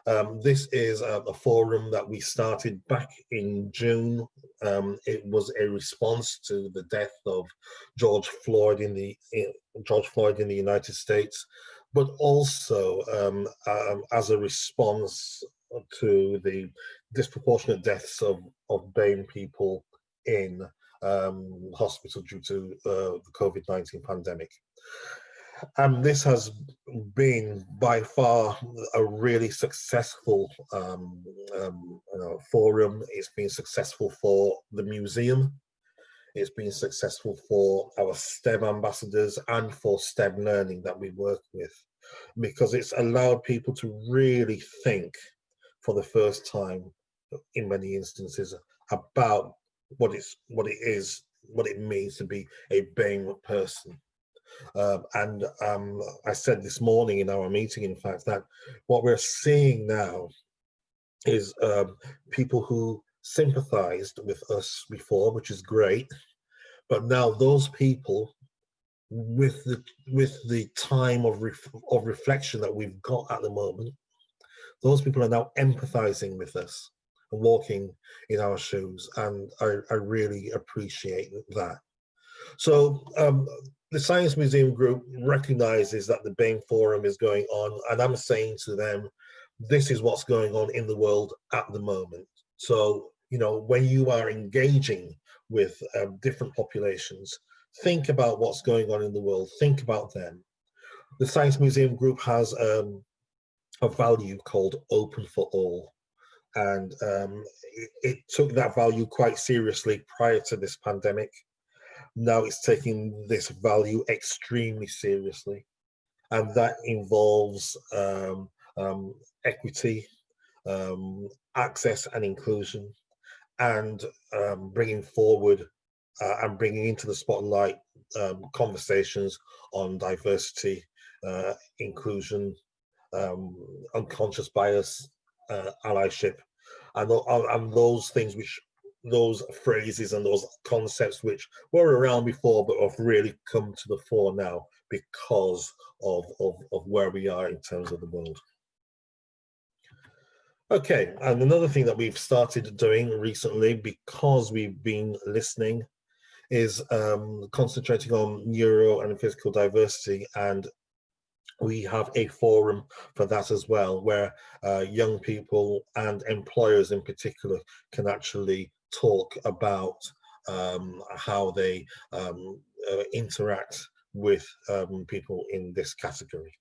Um, this is uh, a forum that we started back in June um, it was a response to the death of George Floyd in the in, George Floyd in the United States, but also um, um, as a response to the disproportionate deaths of, of BAME people in um, hospital due to uh, the COVID-19 pandemic. And this has been by far a really successful um, um, know, forum. It's been successful for the museum. It's been successful for our STEM ambassadors and for STEM learning that we work with because it's allowed people to really think for the first time in many instances about what it's what it is what it means to be a BAME person. Um, and um, I said this morning in our meeting in fact that what we're seeing now is um, people who sympathized with us before which is great but now those people with the with the time of ref, of reflection that we've got at the moment those people are now empathizing with us walking in our shoes and I, I really appreciate that. So um, the Science Museum Group recognizes that the BAME Forum is going on and I'm saying to them this is what's going on in the world at the moment. So you know when you are engaging with um, different populations think about what's going on in the world think about them. The Science Museum Group has um, a value called open for all. And um, it, it, took that value quite seriously prior to this pandemic. Now it's taking this value extremely seriously. And that involves um, um, equity, um, access and inclusion, and um, bringing forward uh, and bringing into the spotlight um, conversations on diversity, uh, inclusion, unconscious bias, uh, allyship, and, and those things which those phrases and those concepts which were around before but have really come to the fore now because of, of, of where we are in terms of the world. Okay, and another thing that we've started doing recently because we've been listening is um, concentrating on neuro and physical diversity and we have a forum for that as well, where uh, young people and employers in particular can actually talk about um, how they um, uh, interact with um, people in this category.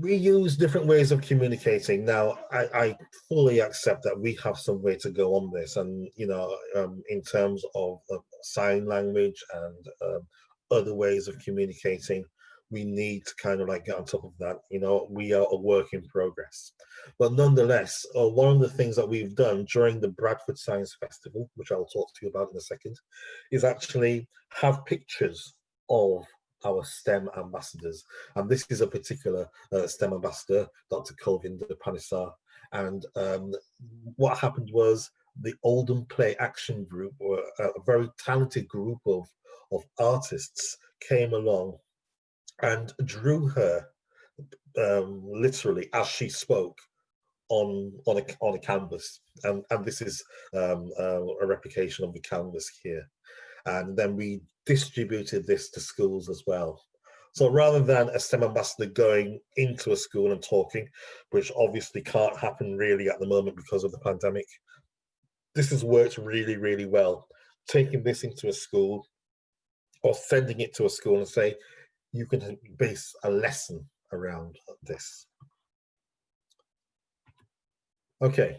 We use different ways of communicating. Now, I, I, fully accept that we have some way to go on this and, you know, um, in terms of, of sign language and um, other ways of communicating we need to kind of like get on top of that you know we are a work in progress but nonetheless uh, one of the things that we've done during the bradford science festival which i'll talk to you about in a second is actually have pictures of our STEM ambassadors. And this is a particular uh, STEM ambassador, Dr. Kulvinder Panesar. And um, what happened was the Oldham Play Action Group, or a very talented group of of artists came along and drew her um, literally as she spoke on on a on a canvas. And and this is um, uh, a replication of the canvas here. And then we distributed this to schools as well. So rather than a STEM ambassador going into a school and talking which obviously can't happen really at the moment because of the pandemic this has worked really really well. Taking this into a school or sending it to a school and say, you can base a lesson around this. Okay,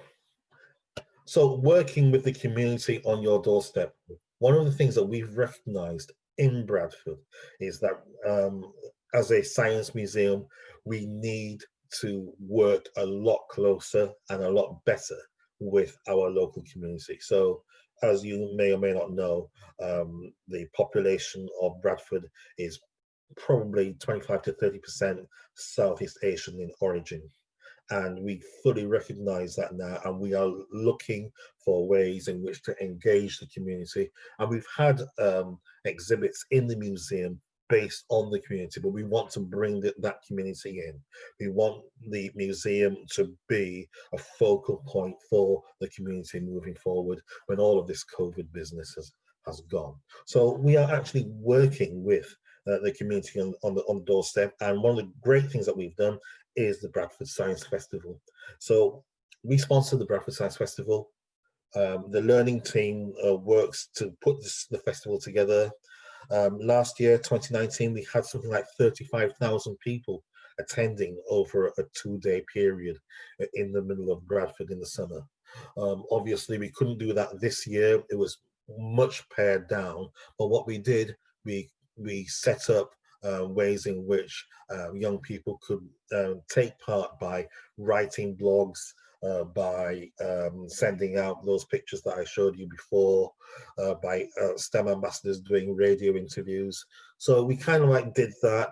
so working with the community on your doorstep. One of the things that we've recognized in Bradford is that um, as a science museum, we need to work a lot closer and a lot better with our local community. So as you may or may not know, um, the population of Bradford is probably 25 to 30% Southeast Asian in origin. And we fully recognize that now, and we are looking for ways in which to engage the community. And we've had um, exhibits in the museum based on the community, but we want to bring the, that community in. We want the museum to be a focal point for the community moving forward when all of this COVID business has, has gone. So we are actually working with uh, the community on, on, the, on the doorstep. And one of the great things that we've done is the Bradford Science Festival. So we sponsor the Bradford Science Festival. Um, the learning team uh, works to put this, the festival together. Um, last year, 2019, we had something like 35,000 people attending over a two-day period in the middle of Bradford in the summer. Um, obviously, we couldn't do that this year. It was much pared down. But what we did, we we set up uh, ways in which uh, young people could uh, take part by writing blogs, uh, by um, sending out those pictures that I showed you before, uh, by uh, STEM ambassadors doing radio interviews. So we kind of like did that.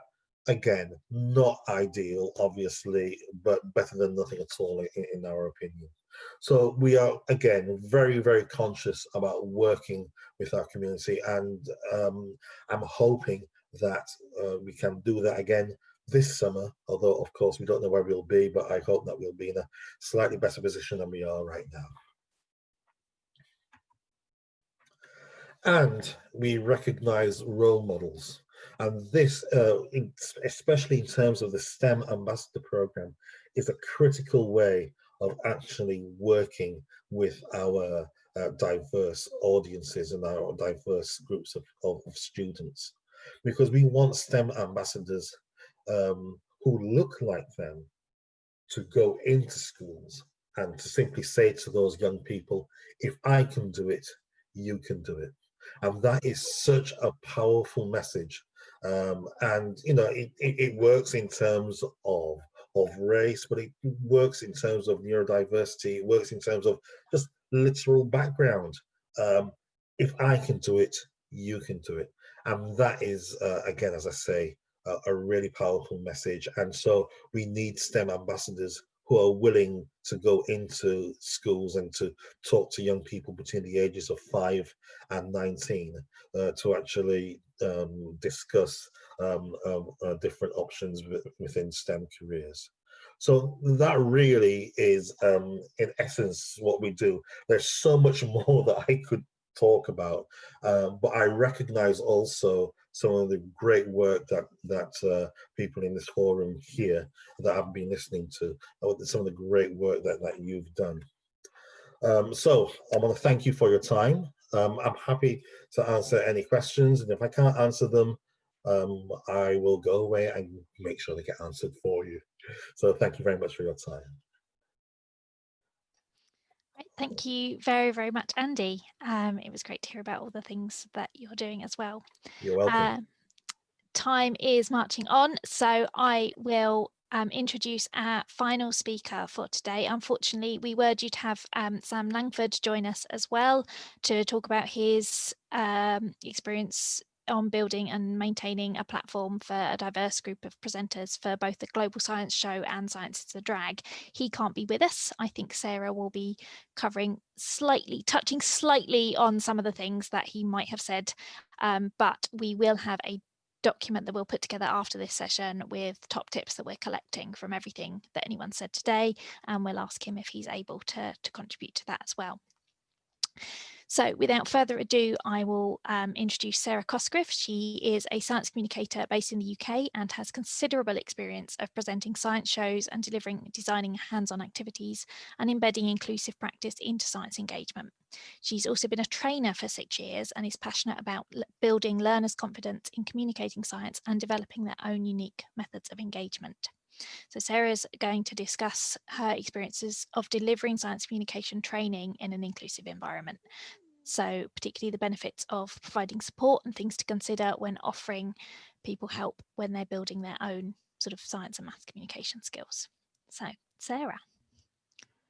Again, not ideal, obviously, but better than nothing at all in, in our opinion. So we are, again, very, very conscious about working with our community and um, I'm hoping that uh, we can do that again this summer, although of course we don't know where we'll be, but I hope that we'll be in a slightly better position than we are right now. And we recognize role models. And this, uh, especially in terms of the STEM Ambassador Program, is a critical way of actually working with our uh, diverse audiences and our diverse groups of, of, of students because we want STEM ambassadors um, who look like them to go into schools and to simply say to those young people, if I can do it, you can do it. And that is such a powerful message. Um, and, you know, it, it, it, works in terms of, of race, but it works in terms of neurodiversity, it works in terms of just literal background. Um, if I can do it, you can do it. And that is, uh, again, as I say, a, a really powerful message. And so we need STEM ambassadors who are willing to go into schools and to talk to young people between the ages of 5 and 19 uh, to actually um, discuss um, uh, uh, different options within STEM careers. So that really is, um, in essence, what we do. There's so much more that I could talk about, uh, but I recognize also some of the great work that that uh, people in this forum here that I've been listening to, uh, some of the great work that, that you've done. Um, so I want to thank you for your time. Um, I'm happy to answer any questions, and if I can't answer them, um, I will go away and make sure they get answered for you. So thank you very much for your time. Thank you very, very much, Andy. Um, it was great to hear about all the things that you're doing as well. You're welcome. Uh, time is marching on, so I will um, introduce our final speaker for today. Unfortunately, we were due to have um, Sam Langford join us as well to talk about his um, experience on building and maintaining a platform for a diverse group of presenters for both the Global Science Show and Science is a Drag. He can't be with us. I think Sarah will be covering slightly, touching slightly on some of the things that he might have said, um, but we will have a document that we'll put together after this session with top tips that we're collecting from everything that anyone said today and we'll ask him if he's able to, to contribute to that as well. So without further ado, I will um, introduce Sarah Cosgriff. She is a science communicator based in the UK and has considerable experience of presenting science shows and delivering designing hands-on activities and embedding inclusive practice into science engagement. She's also been a trainer for six years and is passionate about building learners' confidence in communicating science and developing their own unique methods of engagement. So Sarah's going to discuss her experiences of delivering science communication training in an inclusive environment. So particularly the benefits of providing support and things to consider when offering people help when they're building their own sort of science and math communication skills. So Sarah.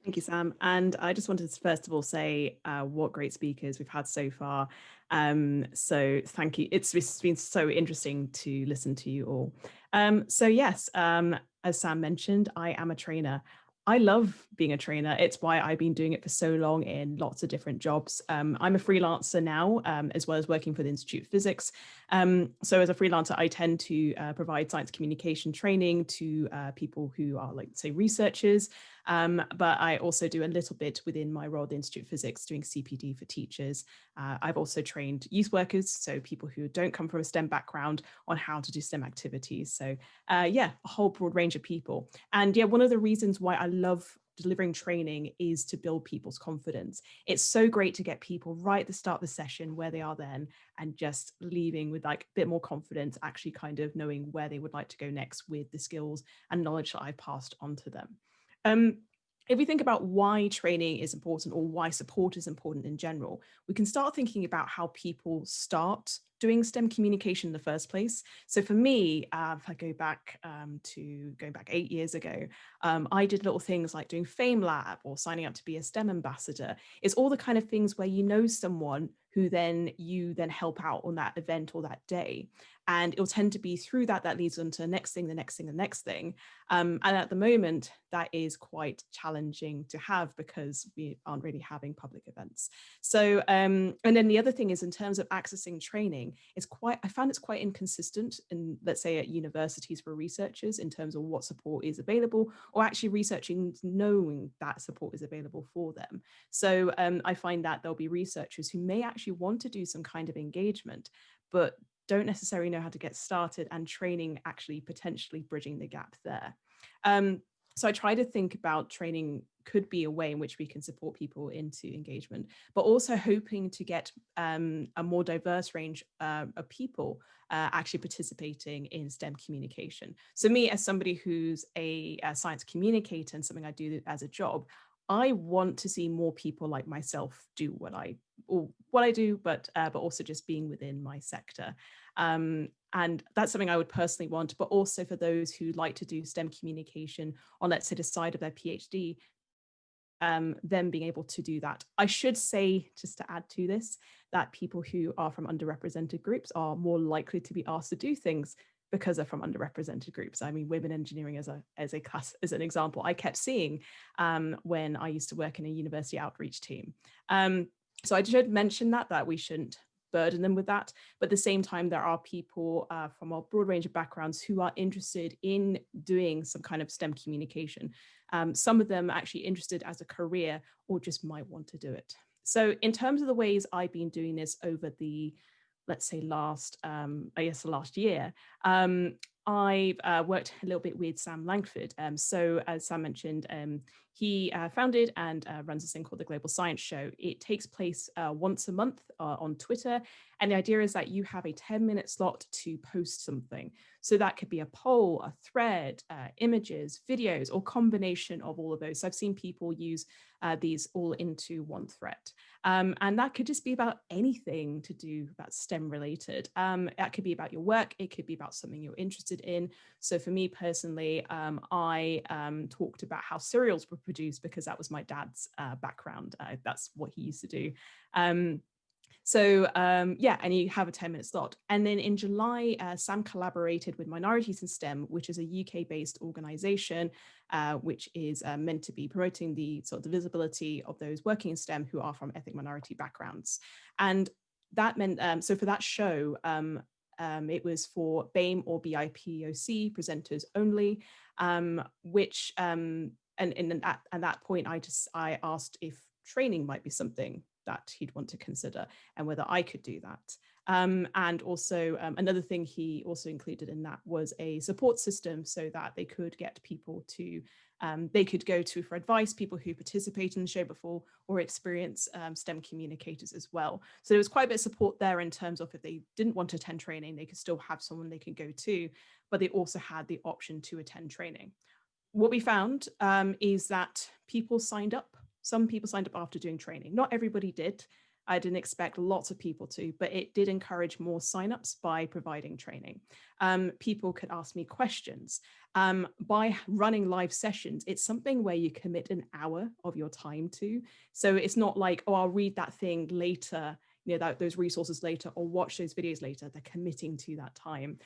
Thank you, Sam. And I just wanted to first of all say uh, what great speakers we've had so far. Um, so thank you. It's, it's been so interesting to listen to you all. Um, so yes, um, as Sam mentioned, I am a trainer. I love being a trainer. It's why I've been doing it for so long in lots of different jobs. Um, I'm a freelancer now, um, as well as working for the Institute of Physics. Um, so as a freelancer, I tend to uh, provide science communication training to uh, people who are like, say, researchers. Um, but I also do a little bit within my role at the Institute of Physics doing CPD for teachers. Uh, I've also trained youth workers, so people who don't come from a STEM background on how to do STEM activities. So uh, yeah, a whole broad range of people. And yeah, one of the reasons why I love delivering training is to build people's confidence. It's so great to get people right at the start of the session where they are then and just leaving with like a bit more confidence, actually kind of knowing where they would like to go next with the skills and knowledge that I've passed on to them. Um, if we think about why training is important or why support is important in general, we can start thinking about how people start doing STEM communication in the first place. So for me, uh, if I go back um, to going back eight years ago, um, I did little things like doing FameLab or signing up to be a STEM ambassador. It's all the kind of things where you know someone who then you then help out on that event or that day. And it'll tend to be through that that leads on to the next thing, the next thing, the next thing. Um, and at the moment, that is quite challenging to have because we aren't really having public events. So, um, and then the other thing is in terms of accessing training, it's quite, I found it's quite inconsistent in, let's say at universities for researchers in terms of what support is available or actually researching knowing that support is available for them. So um, I find that there'll be researchers who may actually want to do some kind of engagement, but don't necessarily know how to get started and training actually potentially bridging the gap there. Um, so I try to think about training could be a way in which we can support people into engagement, but also hoping to get um, a more diverse range uh, of people uh, actually participating in STEM communication. So me as somebody who's a, a science communicator and something I do as a job, I want to see more people like myself do what I or what I do, but uh, but also just being within my sector. Um, and that's something I would personally want, but also for those who like to do STEM communication on, let's say, the side of their PhD, um, them being able to do that. I should say, just to add to this, that people who are from underrepresented groups are more likely to be asked to do things because they're from underrepresented groups. I mean, women engineering as a as a class as an example, I kept seeing um, when I used to work in a university outreach team. Um, so I should mention that that we shouldn't burden them with that. But at the same time, there are people uh, from a broad range of backgrounds who are interested in doing some kind of STEM communication. Um, some of them actually interested as a career or just might want to do it. So in terms of the ways I've been doing this over the let's say last, um, I guess last year, um, I've uh, worked a little bit with Sam Langford. Um, so as Sam mentioned, um, he uh, founded and uh, runs this thing called the Global Science Show. It takes place uh, once a month uh, on Twitter. And the idea is that you have a 10 minute slot to post something. So that could be a poll, a thread, uh, images, videos, or combination of all of those. So I've seen people use uh, these all into one thread. Um, and that could just be about anything to do that's STEM related. Um, that could be about your work. It could be about something you're interested in. So for me personally, um, I um, talked about how cereals were produced because that was my dad's uh, background. Uh, that's what he used to do. Um, so um, yeah, and you have a 10 minute slot. And then in July, uh, Sam collaborated with Minorities in STEM, which is a UK based organization, uh, which is uh, meant to be promoting the sort of the visibility of those working in STEM who are from ethnic minority backgrounds. And that meant, um, so for that show, um, um, it was for BAME or BIPOC presenters only, um, which, um, and, at, at that point, I just, I asked if training might be something that he'd want to consider and whether I could do that. Um, and also um, another thing he also included in that was a support system so that they could get people to, um, they could go to for advice, people who participate in the show before or experience um, STEM communicators as well. So there was quite a bit of support there in terms of if they didn't want to attend training, they could still have someone they could go to, but they also had the option to attend training. What we found um, is that people signed up some people signed up after doing training. Not everybody did. I didn't expect lots of people to, but it did encourage more signups by providing training. Um, people could ask me questions. Um, by running live sessions, it's something where you commit an hour of your time to. So it's not like, oh, I'll read that thing later, you know, that, those resources later or watch those videos later. They're committing to that time.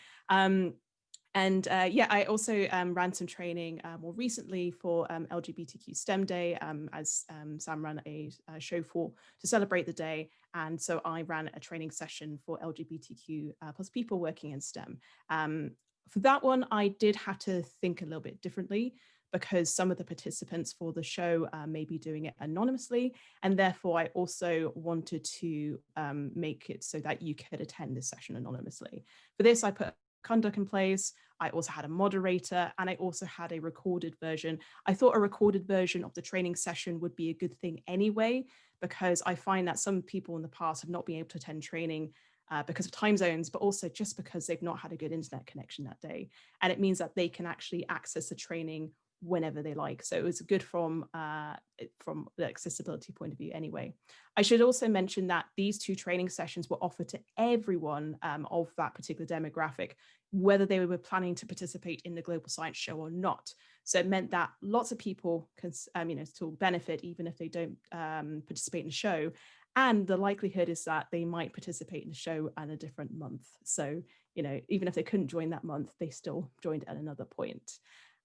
And uh, yeah, I also um, ran some training uh, more recently for um, LGBTQ STEM Day, um, as um, Sam ran a, a, show for to celebrate the day. And so I ran a training session for LGBTQ uh, plus people working in STEM. Um, for that one, I did have to think a little bit differently because some of the participants for the show uh, may be doing it anonymously. And therefore, I also wanted to um, make it so that you could attend this session anonymously. For this, I put conduct in place. I also had a moderator and I also had a recorded version. I thought a recorded version of the training session would be a good thing anyway, because I find that some people in the past have not been able to attend training uh, because of time zones, but also just because they've not had a good internet connection that day. And it means that they can actually access the training whenever they like. So it was good from uh, from the accessibility point of view anyway. I should also mention that these two training sessions were offered to everyone um, of that particular demographic, whether they were planning to participate in the Global Science Show or not. So it meant that lots of people can, um, you know, still benefit even if they don't um, participate in the show. And the likelihood is that they might participate in the show at a different month. So, you know, even if they couldn't join that month, they still joined at another point.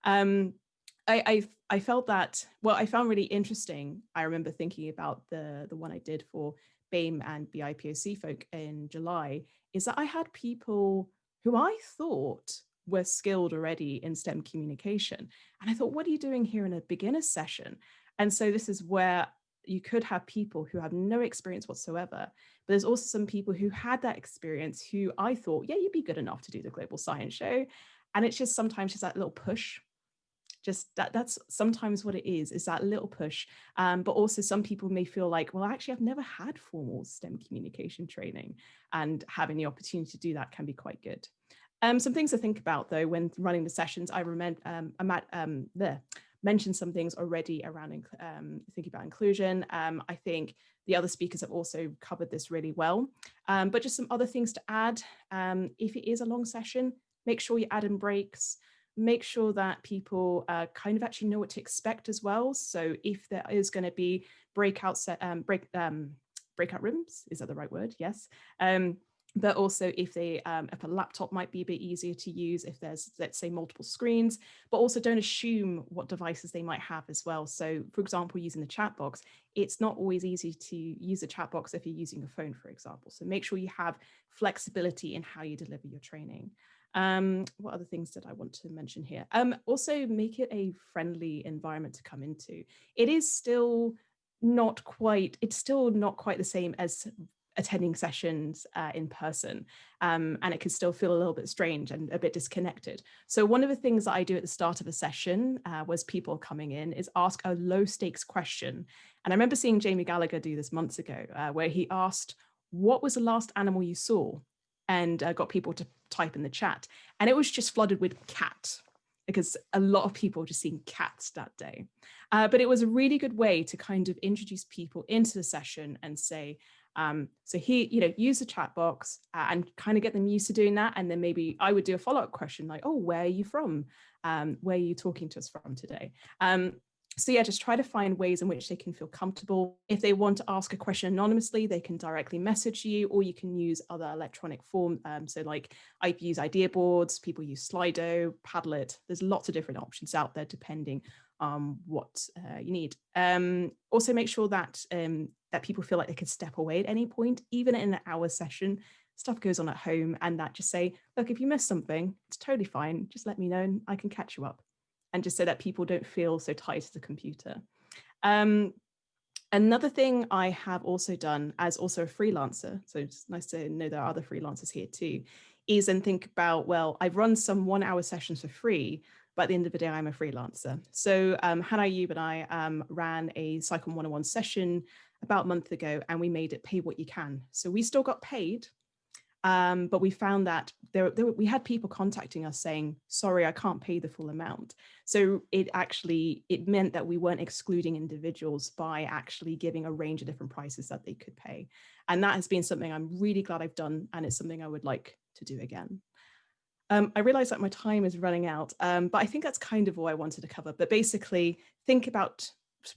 Um, I, I, I felt that well I found really interesting I remember thinking about the the one I did for BAME and BIPOC folk in July is that I had people who I thought were skilled already in STEM communication. And I thought what are you doing here in a beginner session? And so this is where you could have people who have no experience whatsoever but there's also some people who had that experience who I thought yeah you'd be good enough to do the global science show. And it's just sometimes just that little push just that that's sometimes what it is is that little push um, but also some people may feel like well actually i've never had formal stem communication training and having the opportunity to do that can be quite good um, some things to think about though when running the sessions i remember um, i'm at um, there mentioned some things already around um, thinking about inclusion. Um, I think the other speakers have also covered this really well, um, but just some other things to add. Um, if it is a long session, make sure you add in breaks make sure that people uh, kind of actually know what to expect as well. So if there is going to be breakout set, um, break, um, breakout rooms, is that the right word? Yes. Um, but also if they um, if a laptop might be a bit easier to use if there's let's say multiple screens but also don't assume what devices they might have as well so for example using the chat box it's not always easy to use a chat box if you're using a phone for example so make sure you have flexibility in how you deliver your training um, what other things did I want to mention here? Um, also make it a friendly environment to come into. It is still not quite, it's still not quite the same as attending sessions uh, in person um, and it can still feel a little bit strange and a bit disconnected. So one of the things that I do at the start of a session uh, was people coming in is ask a low stakes question. And I remember seeing Jamie Gallagher do this months ago uh, where he asked, what was the last animal you saw? And uh, got people to type in the chat. And it was just flooded with cat because a lot of people just seen cats that day. Uh, but it was a really good way to kind of introduce people into the session and say, um, so he, you know, use the chat box uh, and kind of get them used to doing that. And then maybe I would do a follow-up question like, oh, where are you from? Um, where are you talking to us from today? Um, so yeah, just try to find ways in which they can feel comfortable. If they want to ask a question anonymously, they can directly message you, or you can use other electronic form. Um, so like I use idea boards, people use Slido, Padlet. There's lots of different options out there depending on what uh, you need. Um, also make sure that um, that people feel like they can step away at any point, even in an hour session. Stuff goes on at home and that just say, look, if you miss something, it's totally fine. Just let me know and I can catch you up and just so that people don't feel so tied to the computer. Um, another thing I have also done as also a freelancer, so it's nice to know there are other freelancers here too, is and think about, well, I've run some one hour sessions for free, but at the end of the day, I'm a freelancer. So um, Hannah Ayub and I um, ran a Cycle 101 session about a month ago and we made it pay what you can. So we still got paid, um, but we found that there, there, we had people contacting us saying, sorry, I can't pay the full amount. So it actually, it meant that we weren't excluding individuals by actually giving a range of different prices that they could pay. And that has been something I'm really glad I've done. And it's something I would like to do again. Um, I realize that my time is running out, um, but I think that's kind of all I wanted to cover. But basically think about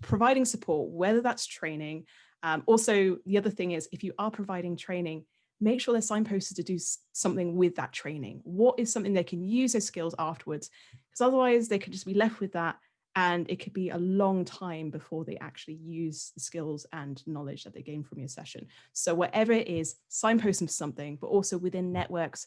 providing support, whether that's training. Um, also, the other thing is if you are providing training, make sure they're signposted to do something with that training. What is something they can use those skills afterwards? Because otherwise they could just be left with that and it could be a long time before they actually use the skills and knowledge that they gain from your session. So whatever it is, signpost them to something, but also within networks,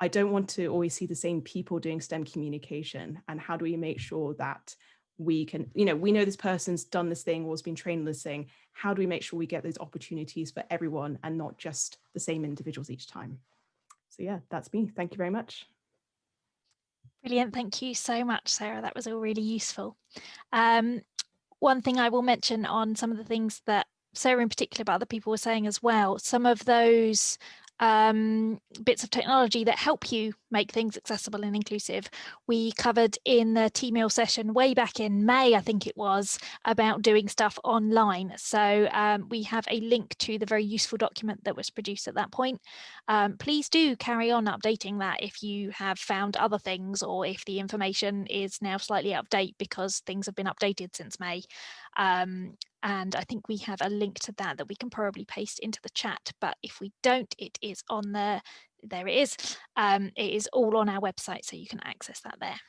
I don't want to always see the same people doing STEM communication. And how do we make sure that we can, you know, we know this person's done this thing or has been trained on this thing. How do we make sure we get those opportunities for everyone and not just the same individuals each time? So yeah, that's me. Thank you very much. Brilliant. Thank you so much, Sarah. That was all really useful. Um, one thing I will mention on some of the things that Sarah in particular, but other people were saying as well, some of those um, bits of technology that help you make things accessible and inclusive. We covered in the T-Meal session way back in May, I think it was, about doing stuff online. So um, we have a link to the very useful document that was produced at that point. Um, please do carry on updating that if you have found other things or if the information is now slightly out of date because things have been updated since May. And I think we have a link to that that we can probably paste into the chat. But if we don't, it is on there. There it is. Um, it is all on our website, so you can access that there.